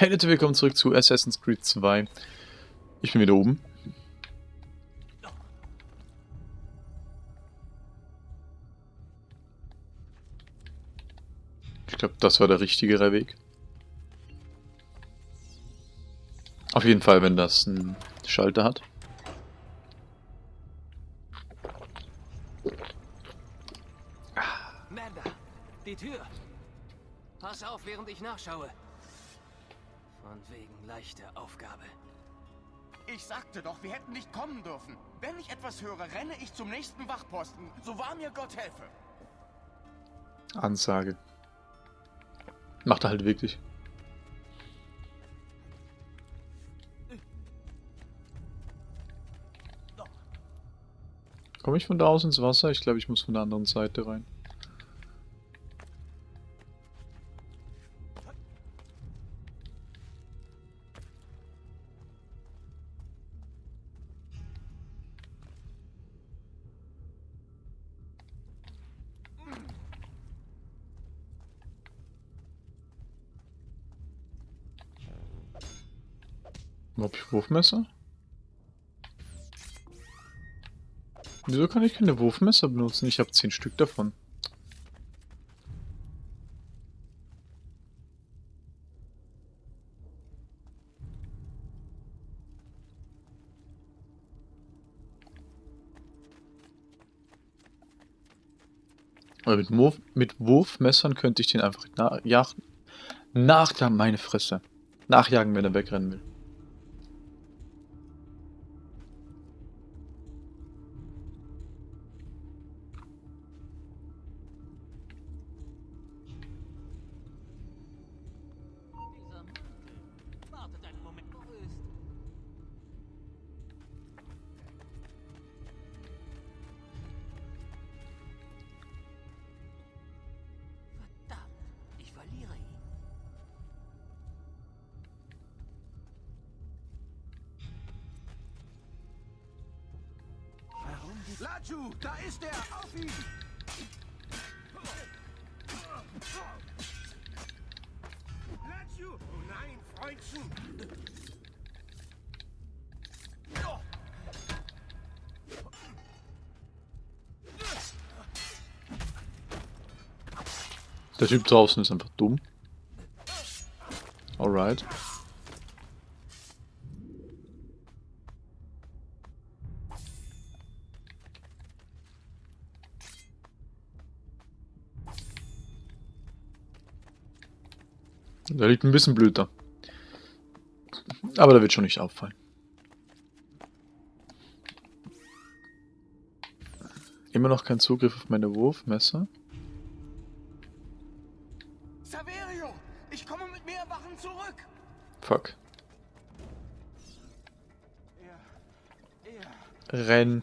Hey Leute, willkommen zurück zu Assassin's Creed 2. Ich bin wieder oben. Ich glaube, das war der richtigere Weg. Auf jeden Fall, wenn das einen Schalter hat. Amanda, die Tür. Pass auf, während ich nachschaue. Von wegen leichte Aufgabe. Ich sagte doch, wir hätten nicht kommen dürfen. Wenn ich etwas höre, renne ich zum nächsten Wachposten. So wahr mir Gott helfe. Ansage. Macht er halt wirklich. Komme ich von da aus ins Wasser? Ich glaube, ich muss von der anderen Seite rein. Hab ich Wurfmesser? Wieso kann ich keine Wurfmesser benutzen? Ich habe zehn Stück davon. Aber mit, Wurf, mit Wurfmessern könnte ich den einfach nachjagen. Nach der meine Fresse. Nachjagen, wenn er wegrennen will. Laju, da ist er! Auf ihn! Laju! Oh nein, Freundchen! Der Typ draußen ist einfach dumm. Alright. Der liegt ein bisschen blöd da. Aber der wird schon nicht auffallen. Immer noch kein Zugriff auf meine Wurfmesser. Saverio! Ich komme mit mehr Wachen zurück! Fuck. Er, er, Renn.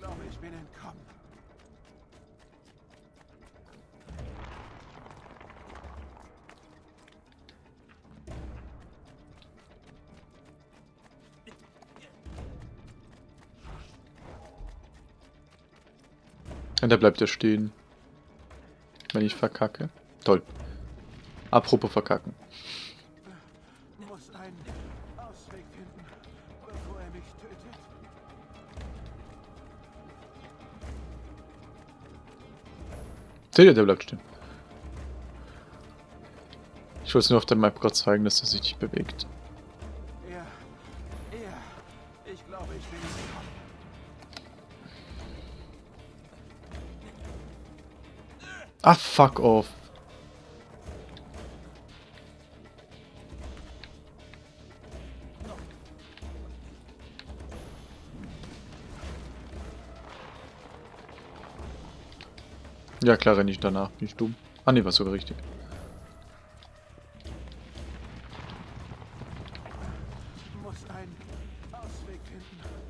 Und der bleibt ja stehen. Wenn ich verkacke. Toll. Apropos verkacken. Er. Seht ihr, der bleibt stehen. Ich wollte es nur auf der Map gerade zeigen, dass er sich nicht bewegt. Ach, fuck off. Ja, klar, renne ich danach. Bin ich dumm? Ah, ne, war sogar richtig.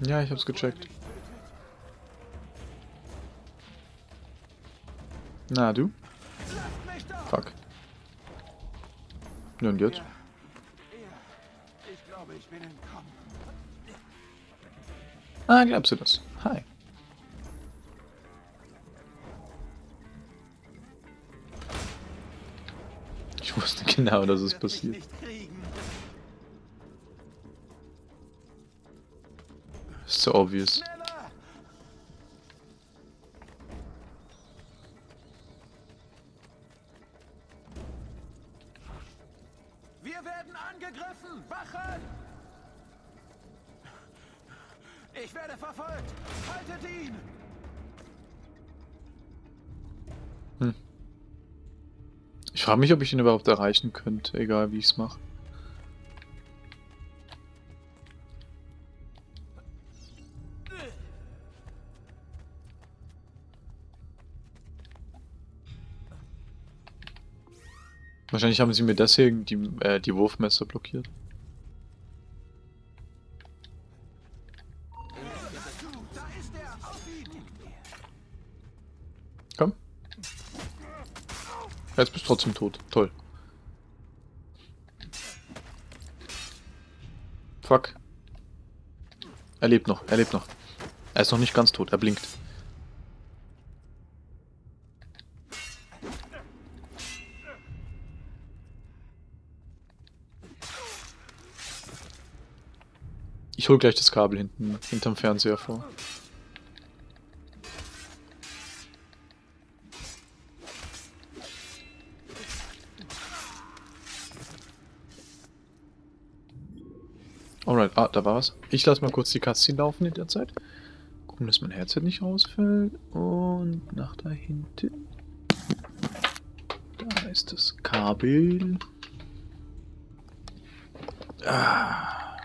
Ja, ich hab's gecheckt. Na, du? Fuck. Nun entkommen. Ah, glaubst du das? Hi. Ich wusste genau, dass es passiert. So obvious. Frage mich, ob ich ihn überhaupt erreichen könnte, egal wie ich es mache. Wahrscheinlich haben sie mir deswegen die, äh, die Wurfmesser blockiert. Jetzt bist du trotzdem tot. Toll. Fuck. Er lebt noch, er lebt noch. Er ist noch nicht ganz tot, er blinkt. Ich hol gleich das Kabel hinten, hinterm Fernseher vor. Ah, da war was. Ich lasse mal kurz die Cutscene laufen in der Zeit. Gucken, dass mein Headset nicht rausfällt. Und nach da hinten. Da ist das Kabel. Ah.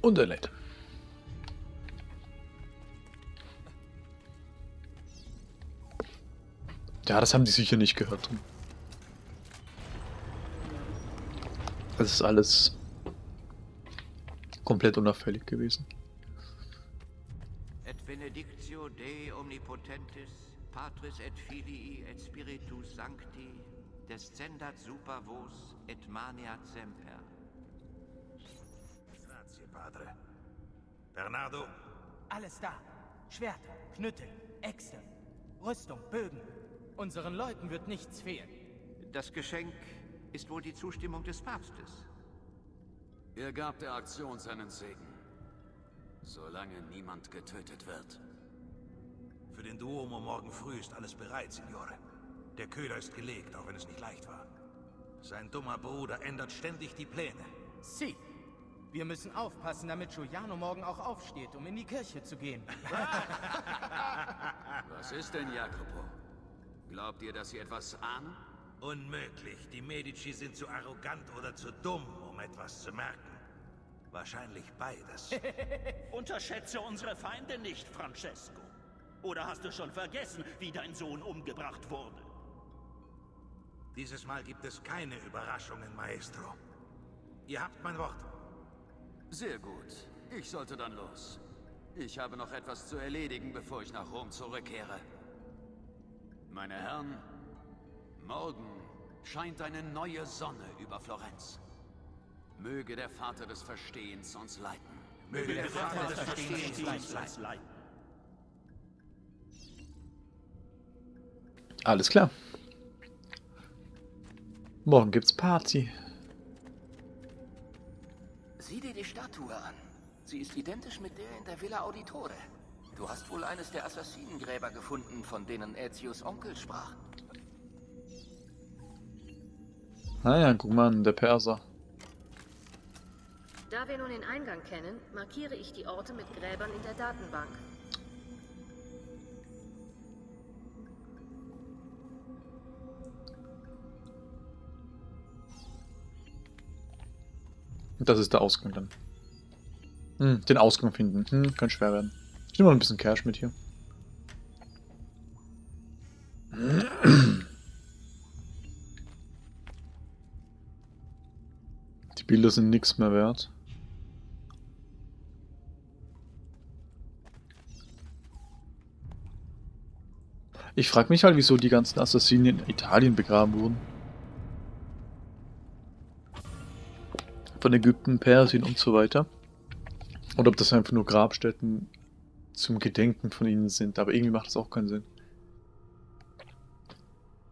Und er lädt. Ja, das haben die sicher nicht gehört. Das ist alles komplett unauffällig gewesen. Et benedictio Dei omnipotentis, Patris et Filii et Spiritus Sancti, descendat super vos et maniat semper. Grazie, Padre. Bernardo, Alles da. Schwerter, Knüttel, Äxte, Rüstung, Bögen. Unseren Leuten wird nichts fehlen. Das Geschenk ist wohl die Zustimmung des Papstes. Er gab der Aktion seinen Segen. Solange niemand getötet wird. für den Duomo morgen früh ist alles bereit, Signore. Der Köder ist gelegt, auch wenn es nicht leicht war. Sein dummer Bruder ändert ständig die Pläne. Sie. Wir müssen aufpassen, damit Giuliano morgen auch aufsteht, um in die Kirche zu gehen. Was ist denn, Jacopo? Glaubt ihr, dass sie etwas ahnen? Unmöglich. Die Medici sind zu arrogant oder zu dumm, um etwas zu merken. Wahrscheinlich beides. Unterschätze unsere Feinde nicht, Francesco. Oder hast du schon vergessen, wie dein Sohn umgebracht wurde? Dieses Mal gibt es keine Überraschungen, Maestro. Ihr habt mein Wort. Sehr gut. Ich sollte dann los. Ich habe noch etwas zu erledigen, bevor ich nach Rom zurückkehre. Meine Herren, morgen scheint eine neue Sonne über Florenz. Möge der Vater des Verstehens uns leiten. Möge der Vater des Verstehens uns leiten. Alles klar. Morgen gibt's Party. Sieh dir die Statue an. Sie ist identisch mit der in der Villa Auditore. Du hast wohl eines der Assassinengräber gefunden, von denen Aetius Onkel sprach. Naja, guck mal der Perser. Da wir nun den Eingang kennen, markiere ich die Orte mit Gräbern in der Datenbank. Das ist der Ausgang dann. Hm, den Ausgang finden. Hm, kann schwer werden. Ich nehme mal ein bisschen Cash mit hier. Bilder sind nichts mehr wert. Ich frage mich halt, wieso die ganzen Assassinen in Italien begraben wurden. Von Ägypten, Persien und so weiter. Oder ob das einfach nur Grabstätten zum Gedenken von ihnen sind. Aber irgendwie macht das auch keinen Sinn.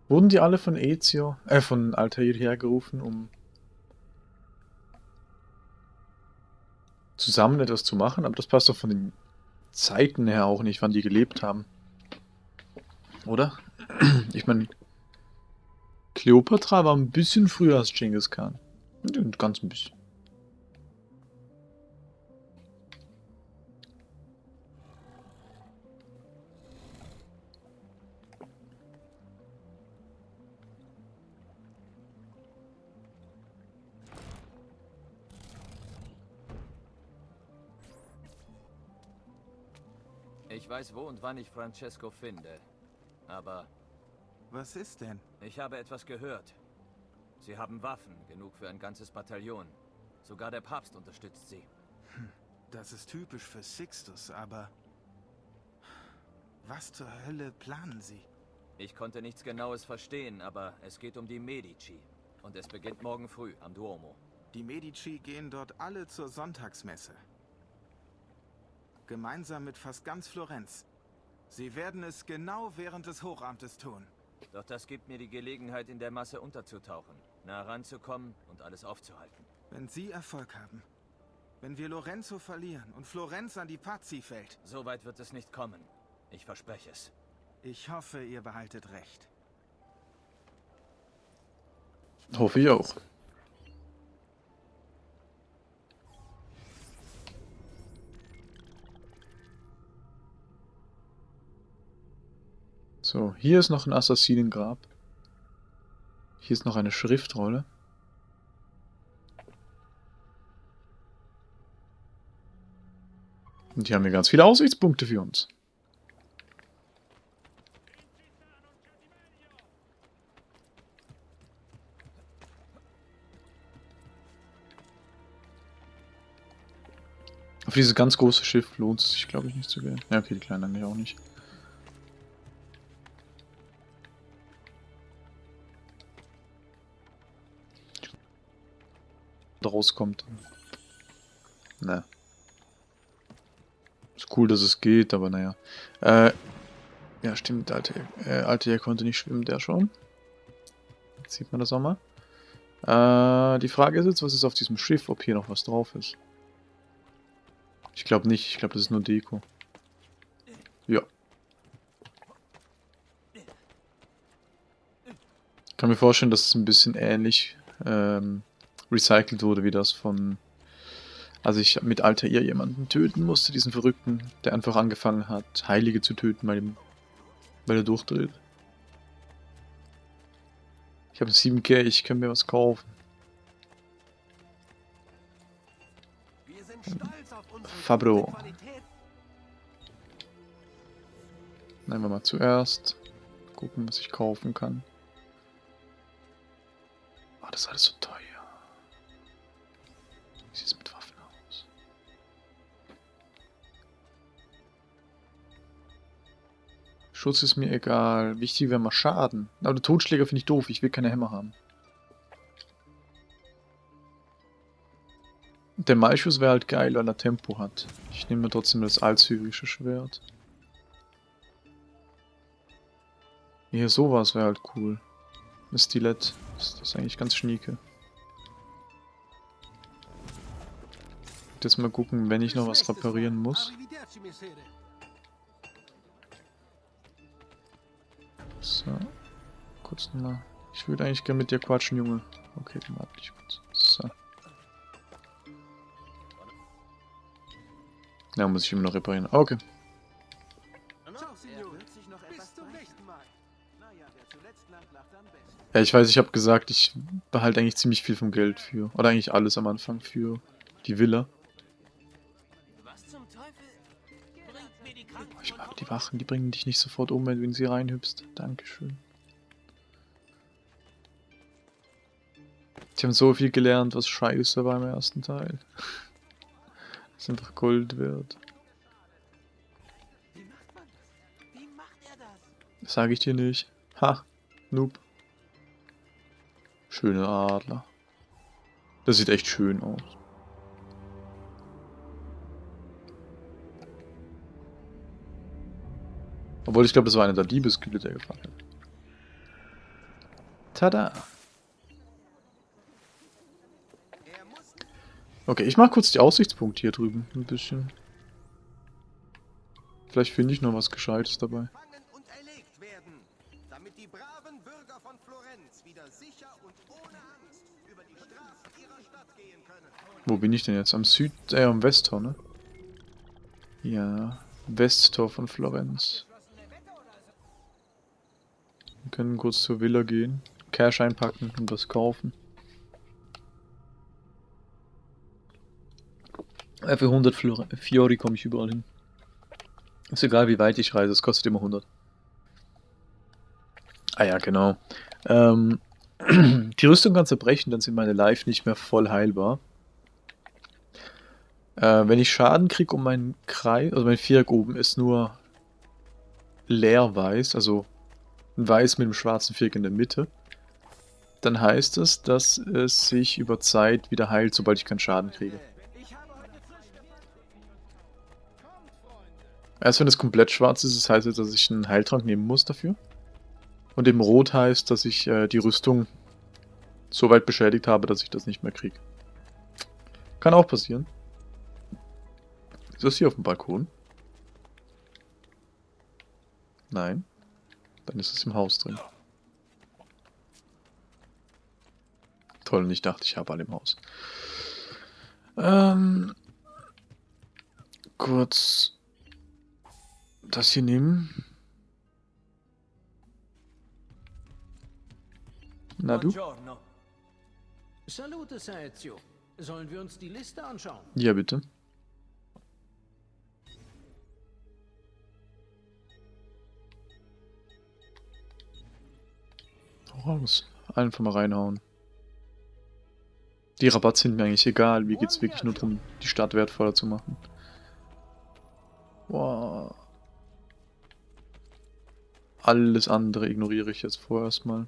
Wurden die alle von Ezio, äh, von Altair hergerufen, um zusammen etwas zu machen, aber das passt doch von den Zeiten her auch nicht, wann die gelebt haben. Oder? Ich meine, Kleopatra war ein bisschen früher als Genghis Khan. Ganz ein bisschen. Weiß, wo und wann ich Francesco finde. Aber Was ist denn? ich habe etwas gehört. Sie haben Waffen, genug für ein ganzes Bataillon. Sogar der Papst unterstützt sie. Das ist typisch für Sixtus, aber... Was zur Hölle planen Sie? Ich konnte nichts Genaues verstehen, aber es geht um die Medici. Und es beginnt morgen früh am Duomo. Die Medici gehen dort alle zur Sonntagsmesse. Gemeinsam mit fast ganz Florenz. Sie werden es genau während des Hochamtes tun. Doch das gibt mir die Gelegenheit, in der Masse unterzutauchen, nah ranzukommen und alles aufzuhalten. Wenn Sie Erfolg haben. Wenn wir Lorenzo verlieren und Florenz an die Pazzi fällt. So weit wird es nicht kommen. Ich verspreche es. Ich hoffe, ihr behaltet recht. Hoffe ich auch. So, hier ist noch ein Assassinengrab. Hier ist noch eine Schriftrolle. Und hier haben wir ganz viele Aussichtspunkte für uns. Auf dieses ganz große Schiff lohnt es sich, glaube ich, nicht zu gehen. Ja, okay, die kleinen eigentlich auch nicht. Rauskommt. Ne. Ist cool, dass es geht, aber naja. Äh, ja, stimmt, der alte, äh, alte Jahr konnte nicht schwimmen, der schon. Jetzt sieht man das auch mal. Äh, die Frage ist jetzt, was ist auf diesem Schiff, ob hier noch was drauf ist. Ich glaube nicht, ich glaube, das ist nur Deko. Ja. Ich kann mir vorstellen, dass es ein bisschen ähnlich ähm, recycelt wurde, wie das von... Als ich mit Altair jemanden töten musste, diesen Verrückten, der einfach angefangen hat, Heilige zu töten, weil, ihm, weil er durchdreht. Ich habe 7K, ich kann mir was kaufen. Fabro. Nehmen wir mal zuerst. Gucken, was ich kaufen kann. Oh, das ist alles so teuer. Schutz ist mir egal. Wichtig wäre mal Schaden. Aber Totschläger finde ich doof. Ich will keine Hämmer haben. Der Malchus wäre halt geil, weil er Tempo hat. Ich nehme trotzdem das alzyrische Schwert. Hier sowas wäre halt cool. Ein Stilett. Das ist eigentlich ganz schnieke. Jetzt mal gucken, wenn ich noch was reparieren muss. So. Kurz nochmal. Ich würde eigentlich gerne mit dir quatschen, Junge. Okay, dann warte ich kurz. So. Ja, muss ich immer noch reparieren. Okay. Ja, ich weiß, ich habe gesagt, ich behalte eigentlich ziemlich viel vom Geld für. Oder eigentlich alles am Anfang für die Villa. Die Wachen, die bringen dich nicht sofort um, wenn du in sie reinhüpfst. Dankeschön. Die haben so viel gelernt, was scheiße war im ersten Teil. Das ist einfach Gold wert. Das sage ich dir nicht. Ha, Noob. Schöne Adler. Das sieht echt schön aus. Obwohl, ich glaube, das war einer der Diebeskühle, der gefahren hat. Tada! Okay, ich mache kurz die Aussichtspunkte hier drüben. Ein bisschen. Vielleicht finde ich noch was Gescheites dabei. Wo bin ich denn jetzt? Am Süd... äh, am Westtor, ne? Ja, Westtor von Florenz. Können kurz zur Villa gehen, Cash einpacken und was kaufen. Äh, Für 100 Flor Fiori komme ich überall hin. Ist egal, wie weit ich reise, es kostet immer 100. Ah ja, genau. Ähm, die Rüstung kann zerbrechen, dann sind meine Life nicht mehr voll heilbar. Äh, wenn ich Schaden kriege um meinen Kreis, also mein Viereck oben ist nur leer weiß, also weiß mit einem schwarzen Viereck in der Mitte, dann heißt es, dass es sich über Zeit wieder heilt, sobald ich keinen Schaden kriege. Erst wenn es komplett schwarz ist, das heißt jetzt, dass ich einen Heiltrank nehmen muss dafür. Und eben rot heißt, dass ich äh, die Rüstung so weit beschädigt habe, dass ich das nicht mehr kriege. Kann auch passieren. Ist das hier auf dem Balkon? Nein. Dann ist es im Haus drin. Toll, und ich dachte, ich habe alle im Haus. Ähm, kurz das hier nehmen. Na du? Salute, Saezio. Sollen wir uns die Liste anschauen? Ja, bitte. Hau raus. Einfach mal reinhauen. Die Rabatts sind mir eigentlich egal. Mir geht es wirklich nur darum, die Stadt wertvoller zu machen. Wow. Alles andere ignoriere ich jetzt vorerst mal.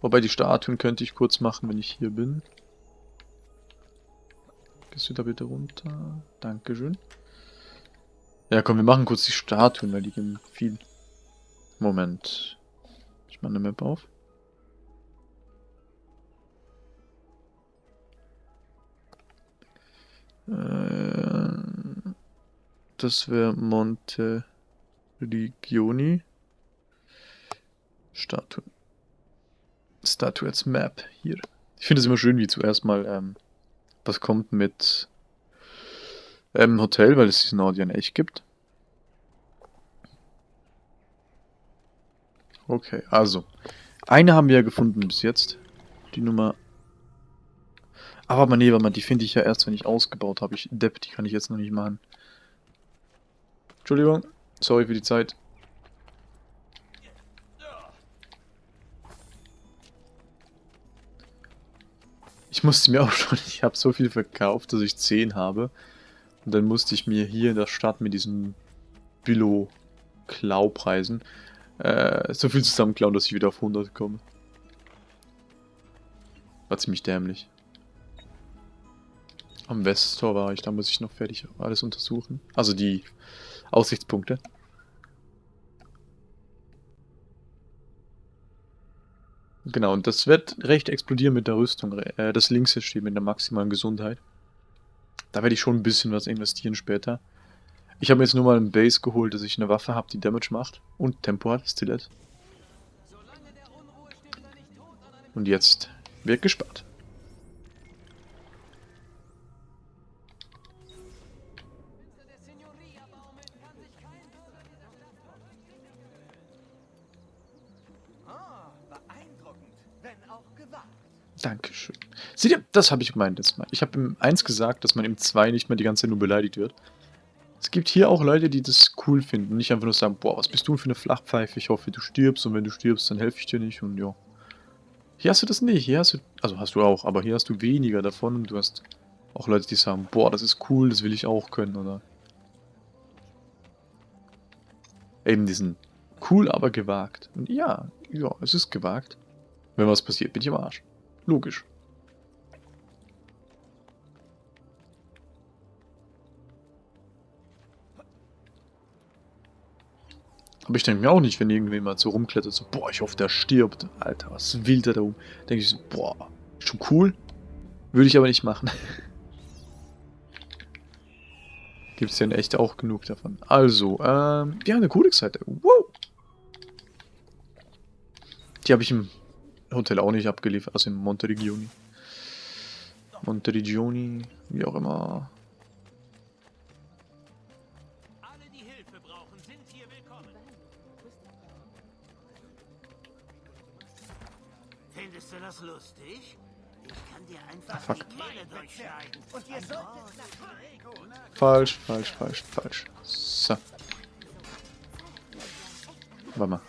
Wobei die Statuen könnte ich kurz machen, wenn ich hier bin. Gehst du da bitte runter? Dankeschön. Ja, komm, wir machen kurz die Statuen, weil die geben viel. Moment. Ich mache eine Map auf. Äh, das wäre Monte Rigioni. Statuen. Statuettes Map hier. Ich finde es immer schön, wie zuerst mal ähm, was kommt mit ähm, Hotel, weil es diesen Audio in echt gibt. Okay, also. Eine haben wir ja gefunden bis jetzt. Die Nummer... Aber nee, warte mal, die finde ich ja erst, wenn ich ausgebaut habe. Ich Depp, die kann ich jetzt noch nicht machen. Entschuldigung. Sorry für die Zeit. Ich musste mir auch schon, ich habe so viel verkauft, dass ich 10 habe. Und dann musste ich mir hier in der Stadt mit diesen Billo-Klau-Preisen äh, so viel zusammenklauen, dass ich wieder auf 100 komme. War ziemlich dämlich. Am Westtor war ich, da muss ich noch fertig alles untersuchen. Also die Aussichtspunkte. Genau, und das wird recht explodieren mit der Rüstung. Äh, das links steht mit der maximalen Gesundheit. Da werde ich schon ein bisschen was investieren später. Ich habe mir jetzt nur mal ein Base geholt, dass ich eine Waffe habe, die Damage macht. Und Tempo hat, Stilett. Und jetzt wird gespart. Dankeschön. Seht ihr, das habe ich gemeint jetzt Mal. Ich habe im 1 gesagt, dass man im 2 nicht mehr die ganze Zeit nur beleidigt wird. Es gibt hier auch Leute, die das cool finden. Nicht einfach nur sagen, boah, was bist du für eine Flachpfeife? Ich hoffe, du stirbst und wenn du stirbst, dann helfe ich dir nicht und ja. Hier hast du das nicht. Hier hast du, also hast du auch, aber hier hast du weniger davon und du hast auch Leute, die sagen, boah, das ist cool, das will ich auch können, oder? Eben diesen cool, aber gewagt. Und ja, ja, es ist gewagt. Wenn was passiert, bin ich am Arsch. Logisch. Aber ich denke mir auch nicht, wenn irgendjemand so rumklettert, so, boah, ich hoffe, der stirbt. Alter, was will der da oben? Denke ich so, boah, schon cool. Würde ich aber nicht machen. Gibt es ja in echt auch genug davon. Also, ähm, haben eine Codex-Seite. Wow! Die habe ich im Hotel auch nicht abgeliefert, also in Monteregioni. Monteregioni, wie auch immer. Lustig? Ich kann dir einfach fuck. die Kehle durchschneiden. Und ihr solltet nach Falsch, falsch, falsch, falsch. So. Warte mal.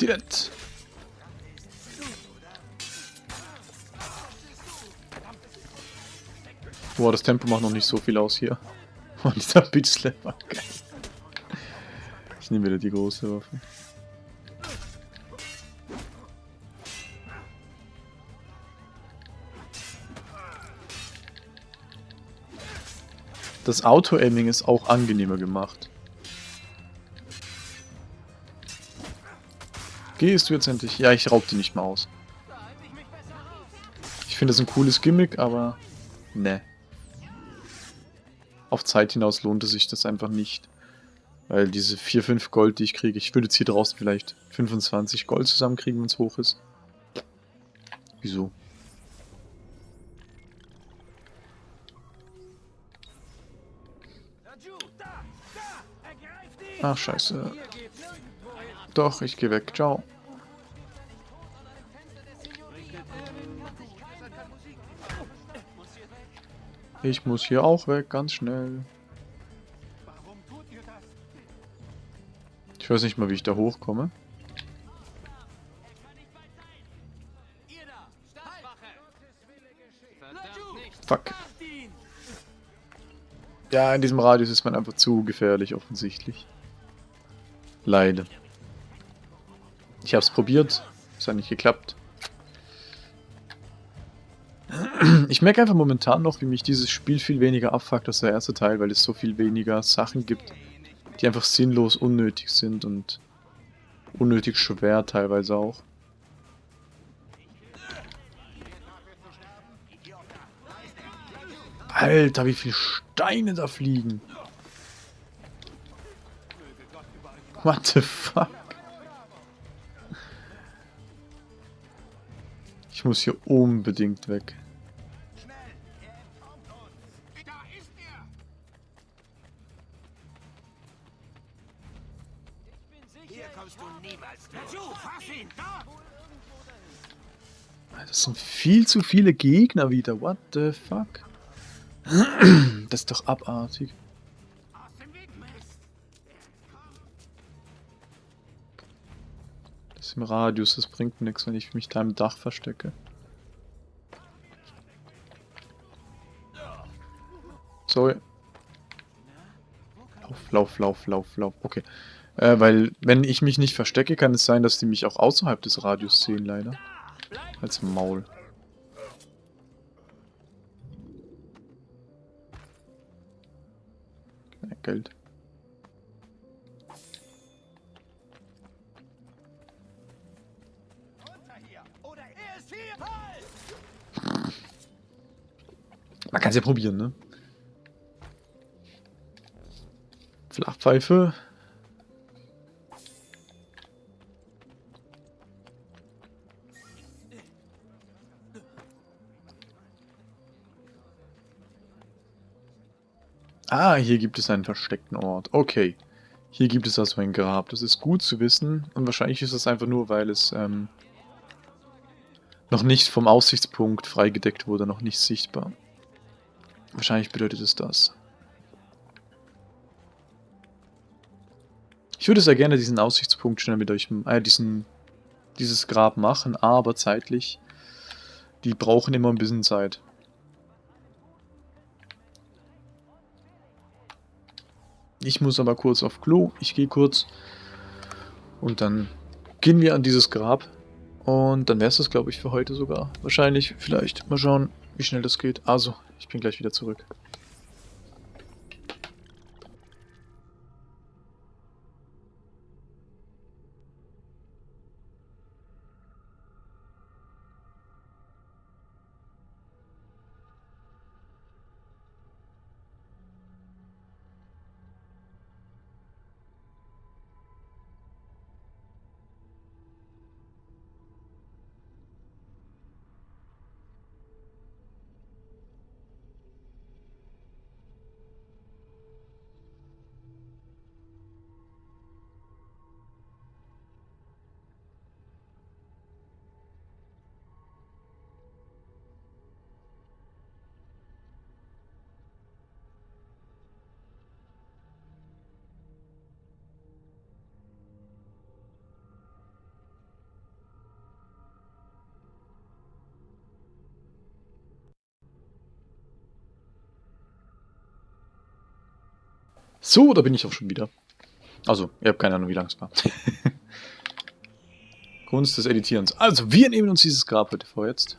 Direkt. Boah, das Tempo macht noch nicht so viel aus hier. Und dieser Bitch Slapper. Geil. Ich nehme wieder die große Waffe. Das Auto-Aiming ist auch angenehmer gemacht. Gehst du jetzt endlich? Ja, ich raub die nicht mehr aus. Ich finde das ein cooles Gimmick, aber... Ne. Auf Zeit hinaus lohnt es sich das einfach nicht. Weil diese 4, 5 Gold, die ich kriege, ich würde jetzt hier draußen vielleicht 25 Gold zusammenkriegen, wenn es hoch ist. Wieso? Ach, scheiße. Doch, ich gehe weg. Ciao. Ich muss hier auch weg, ganz schnell. Ich weiß nicht mal, wie ich da hochkomme. Fuck. Ja, in diesem Radius ist man einfach zu gefährlich, offensichtlich. Leider. Ich hab's probiert, es hat nicht geklappt. Ich merke einfach momentan noch, wie mich dieses Spiel viel weniger abfuckt als der erste Teil, weil es so viel weniger Sachen gibt, die einfach sinnlos unnötig sind und unnötig schwer teilweise auch. Alter, wie viele Steine da fliegen. What the fuck? Ich muss hier unbedingt weg. Hier kommst du niemals durch. Fass ihn, da! Das sind viel zu viele Gegner wieder. What the fuck? Das ist doch abartig. Im Radius, das bringt nichts, wenn ich mich da im Dach verstecke. Sorry. Lauf, lauf, lauf, lauf, lauf. Okay. Äh, weil, wenn ich mich nicht verstecke, kann es sein, dass die mich auch außerhalb des Radius sehen, leider. Als Maul. Geld. Man kann es ja probieren, ne? Flachpfeife. Ah, hier gibt es einen versteckten Ort. Okay. Hier gibt es also ein Grab. Das ist gut zu wissen. Und wahrscheinlich ist das einfach nur, weil es ähm, noch nicht vom Aussichtspunkt freigedeckt wurde, noch nicht sichtbar. Wahrscheinlich bedeutet es das. Ich würde sehr gerne diesen Aussichtspunkt schnell mit euch, äh, diesen, dieses Grab machen, aber zeitlich, die brauchen immer ein bisschen Zeit. Ich muss aber kurz auf Klo, ich gehe kurz und dann gehen wir an dieses Grab und dann wäre es das, glaube ich, für heute sogar. Wahrscheinlich, vielleicht. Mal schauen, wie schnell das geht. Also, ich bin gleich wieder zurück. So, da bin ich auch schon wieder. Also, ihr habt keine Ahnung, wie lang es war. Kunst des Editierens. Also, wir nehmen uns dieses Grab heute vor jetzt.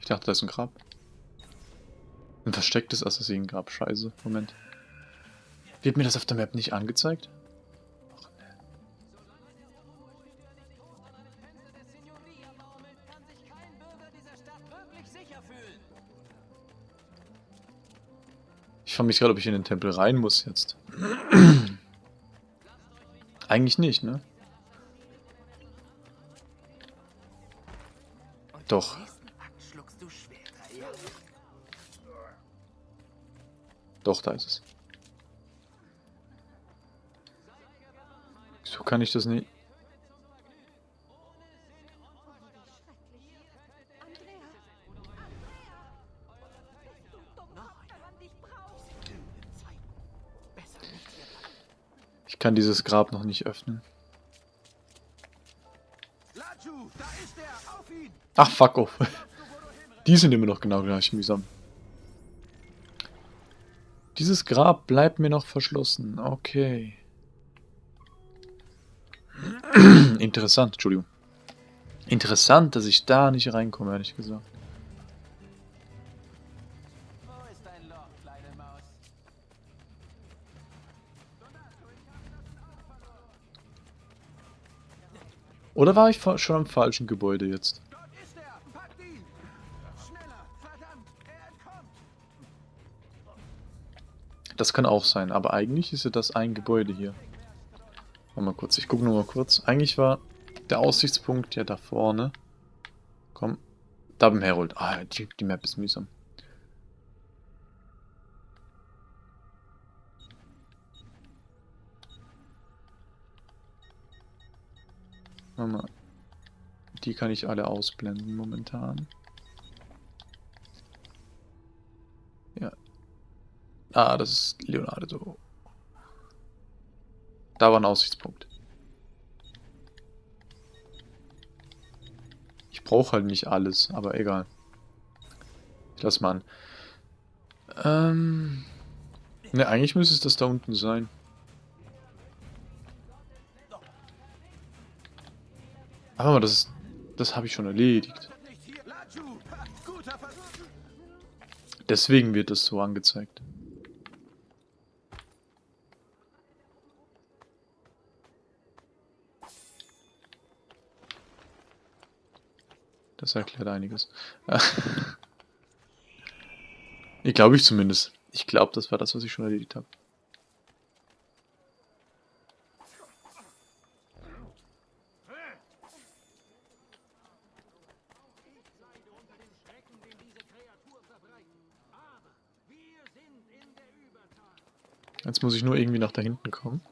Ich dachte, da ist ein Grab. Ein verstecktes Assassinengrab. Scheiße. Moment. Wird mir das auf der Map nicht angezeigt? Frage mich gerade, ob ich in den Tempel rein muss jetzt. Eigentlich nicht, ne? Doch. Doch, da ist es. Wieso kann ich das nicht? Kann dieses Grab noch nicht öffnen. Ach, fuck off. Die sind immer noch genau gleich mühsam. Dieses Grab bleibt mir noch verschlossen. Okay. Interessant, Entschuldigung. Interessant, dass ich da nicht reinkomme, ehrlich gesagt. Oder war ich schon am falschen Gebäude jetzt? Das kann auch sein, aber eigentlich ist ja das ein Gebäude hier. Warte mal kurz, ich gucke nur mal kurz. Eigentlich war der Aussichtspunkt ja da vorne. Komm, da beim Herold. Ah, die, die Map ist mühsam. Mal. Die kann ich alle ausblenden momentan. Ja, Ah, das ist Leonardo. Da war ein Aussichtspunkt. Ich brauche halt nicht alles, aber egal. Ich lass mal an. Ähm... Ne, eigentlich müsste es das da unten sein. Aber das Das habe ich schon erledigt. Deswegen wird das so angezeigt. Das erklärt einiges. ich glaube ich zumindest. Ich glaube, das war das, was ich schon erledigt habe. Jetzt muss ich nur irgendwie nach da hinten kommen.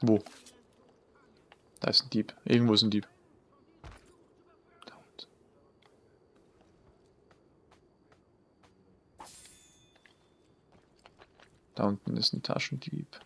Wo? Da ist ein Dieb. Irgendwo ist ein Dieb. Da unten. Da unten ist ein Taschendieb.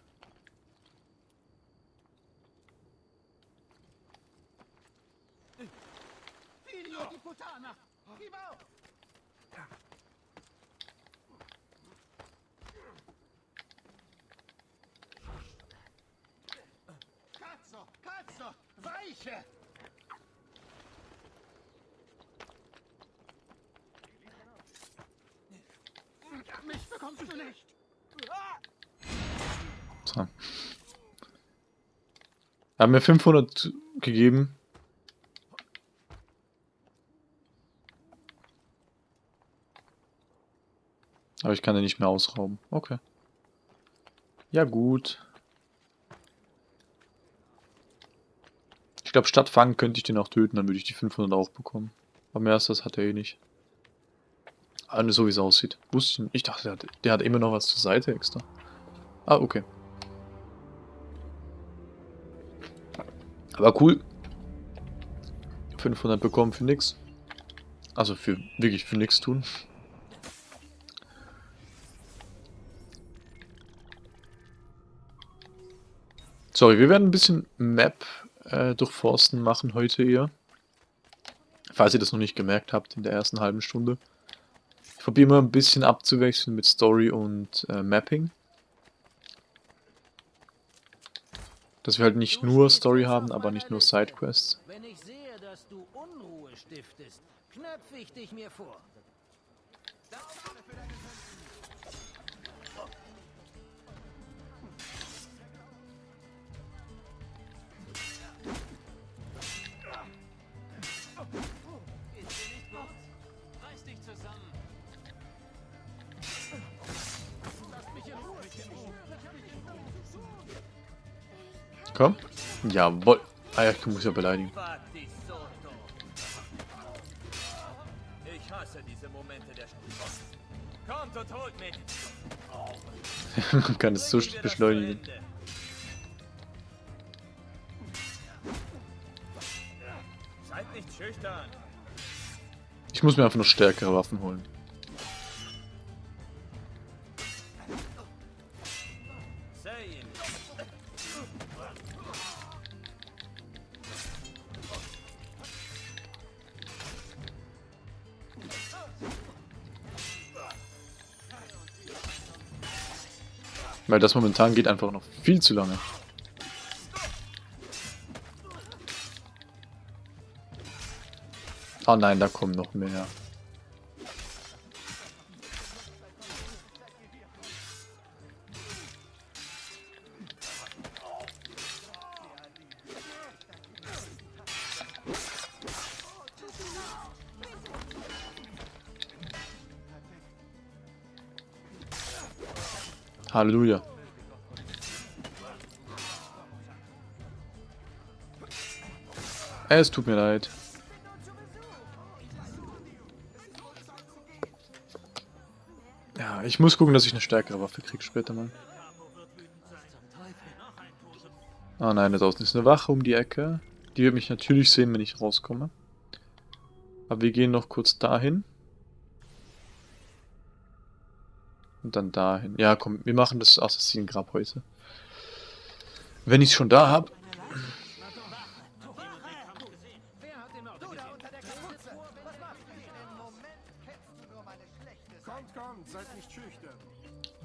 Weiche! Mich bekommst du nicht! So. Hat mir 500 gegeben. Aber ich kann den nicht mehr ausrauben. Okay. Ja gut. Ich glaube, statt fangen könnte ich den auch töten, dann würde ich die 500 auch bekommen. Aber mehr als das hat er eh nicht. Also so wie es aussieht. Wusste ich nicht. Ich dachte, der hat, der hat immer noch was zur Seite extra. Ah, okay. Aber cool. 500 bekommen für nix. Also für wirklich für nichts tun. Sorry, wir werden ein bisschen Map äh, durchforsten machen heute eher. Falls ihr das noch nicht gemerkt habt in der ersten halben Stunde. Ich probiere mal ein bisschen abzuwechseln mit Story und äh, Mapping. Dass wir halt nicht nur Story haben, aber nicht nur Sidequests. Wenn ich sehe, dass du Unruhe stiftest, knöpfe ich dich mir vor. Reiß Komm. Jawohl. Ah ja, ich muss ja beleidigen. Ich hasse diese Momente der Stunde. Kommt und holt mich. Man kann es so beschleunigen. Seid nicht schüchtern. Ich muss mir einfach noch stärkere Waffen holen. Weil das momentan geht einfach noch viel zu lange. Oh nein, da kommen noch mehr. Halleluja. Es tut mir leid. Ja, ich muss gucken, dass ich eine stärkere Waffe kriege später mal. Ah nein, da draußen ist eine Wache um die Ecke. Die wird mich natürlich sehen, wenn ich rauskomme. Aber wir gehen noch kurz dahin. Und dann dahin. Ja, komm, wir machen das Assassinengrab heute. Wenn ich es schon da habe.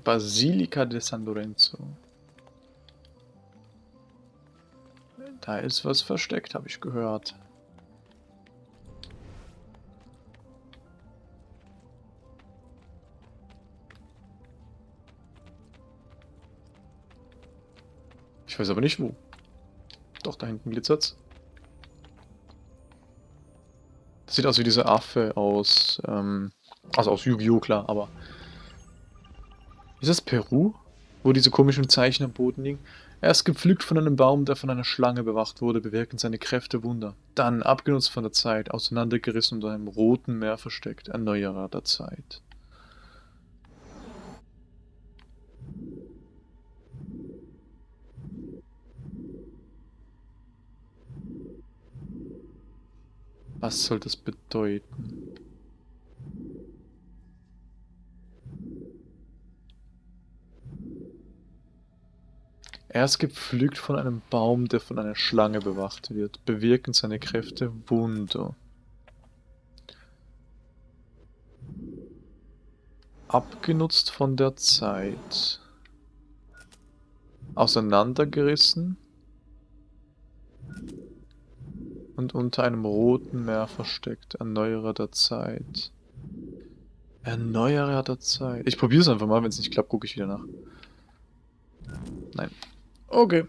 Basilica de San Lorenzo. Da ist was versteckt, habe ich gehört. Ich weiß aber nicht wo. Doch, da hinten glitzert's. Das sieht aus wie dieser Affe aus, ähm, also aus Yu-Gi-Oh! klar, aber... Ist das Peru? Wo diese komischen Zeichen am Boden liegen? Er ist gepflückt von einem Baum, der von einer Schlange bewacht wurde, bewirken seine Kräfte Wunder. Dann, abgenutzt von der Zeit, auseinandergerissen unter einem roten Meer versteckt, Erneuerer der Zeit. Was soll das bedeuten? Er ist gepflückt von einem Baum, der von einer Schlange bewacht wird. Bewirken seine Kräfte Wunder. Abgenutzt von der Zeit. Auseinandergerissen. Und unter einem roten Meer versteckt. Erneuerer der Zeit. Erneuerer der Zeit. Ich probiere es einfach mal, wenn es nicht klappt, gucke ich wieder nach. Nein. Okay.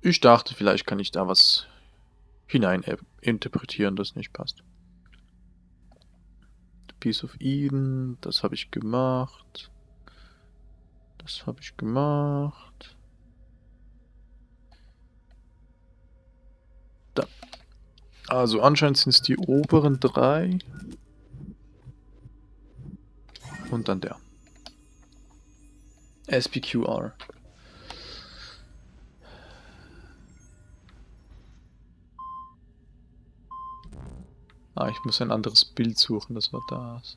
Ich dachte, vielleicht kann ich da was hinein äh, interpretieren, das nicht passt. Piece of Eden, das habe ich gemacht. Das habe ich gemacht. Da. Also anscheinend sind es die oberen drei. Und dann der. SPQR. Ah, ich muss ein anderes Bild suchen, das war das.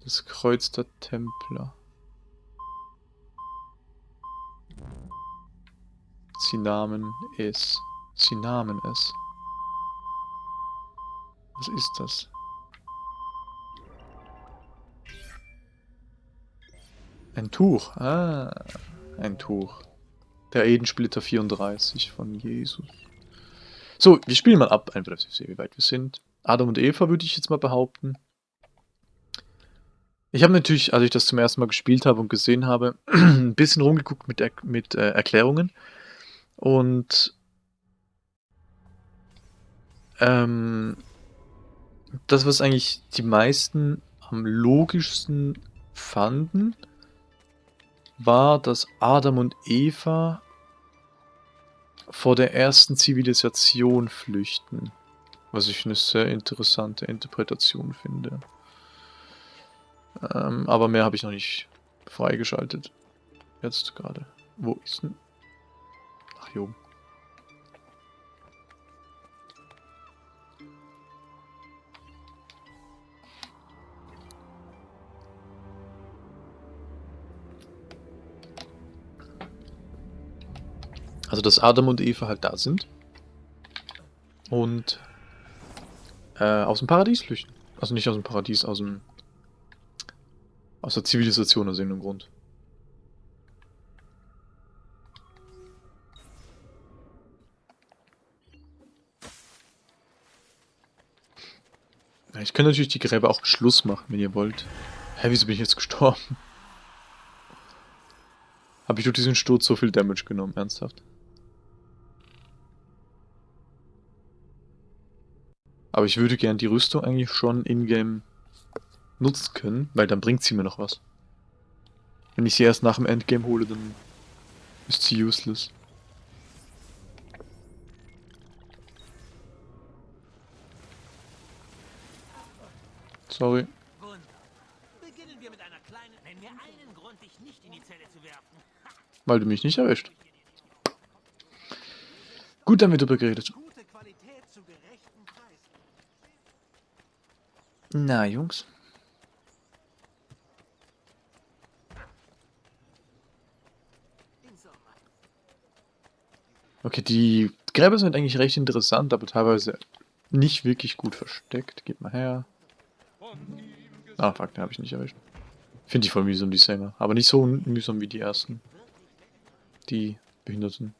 Das Kreuz der Templer. Sie nahmen es. Sie nahmen es. Was ist das? Ein Tuch. Ah, ein Tuch. Der Edensplitter 34 von Jesus. So, wir spielen mal ab, einfach, dass ich sehe, wie weit wir sind. Adam und Eva würde ich jetzt mal behaupten. Ich habe natürlich, als ich das zum ersten Mal gespielt habe und gesehen habe, ein bisschen rumgeguckt mit, mit äh, Erklärungen. Und ähm, das, was eigentlich die meisten am logischsten fanden, war, dass Adam und Eva vor der ersten Zivilisation flüchten. Was ich eine sehr interessante Interpretation finde. Ähm, aber mehr habe ich noch nicht freigeschaltet. Jetzt gerade. Wo ist denn... Jo. Also, dass Adam und Eva halt da sind. Und äh, aus dem Paradies flüchten. Also nicht aus dem Paradies, aus dem... Aus der Zivilisation aus irgendeinem Grund. Ich kann natürlich die Gräber auch Schluss machen, wenn ihr wollt. Hä, wieso bin ich jetzt gestorben? Habe ich durch diesen Sturz so viel Damage genommen, ernsthaft? Aber ich würde gern die Rüstung eigentlich schon in-game nutzen können, weil dann bringt sie mir noch was. Wenn ich sie erst nach dem Endgame hole, dann ist sie useless. Werfen. Weil du mich nicht erwischt. Gut, wird drüber geredet. Na, Jungs. Okay, die Gräber sind eigentlich recht interessant, aber teilweise nicht wirklich gut versteckt. Gib mal her. Ah, fuck, den habe ich nicht erwischt. Finde ich voll mühsam, die Sänger. Aber nicht so mühsam wie die ersten. Die Behinderten.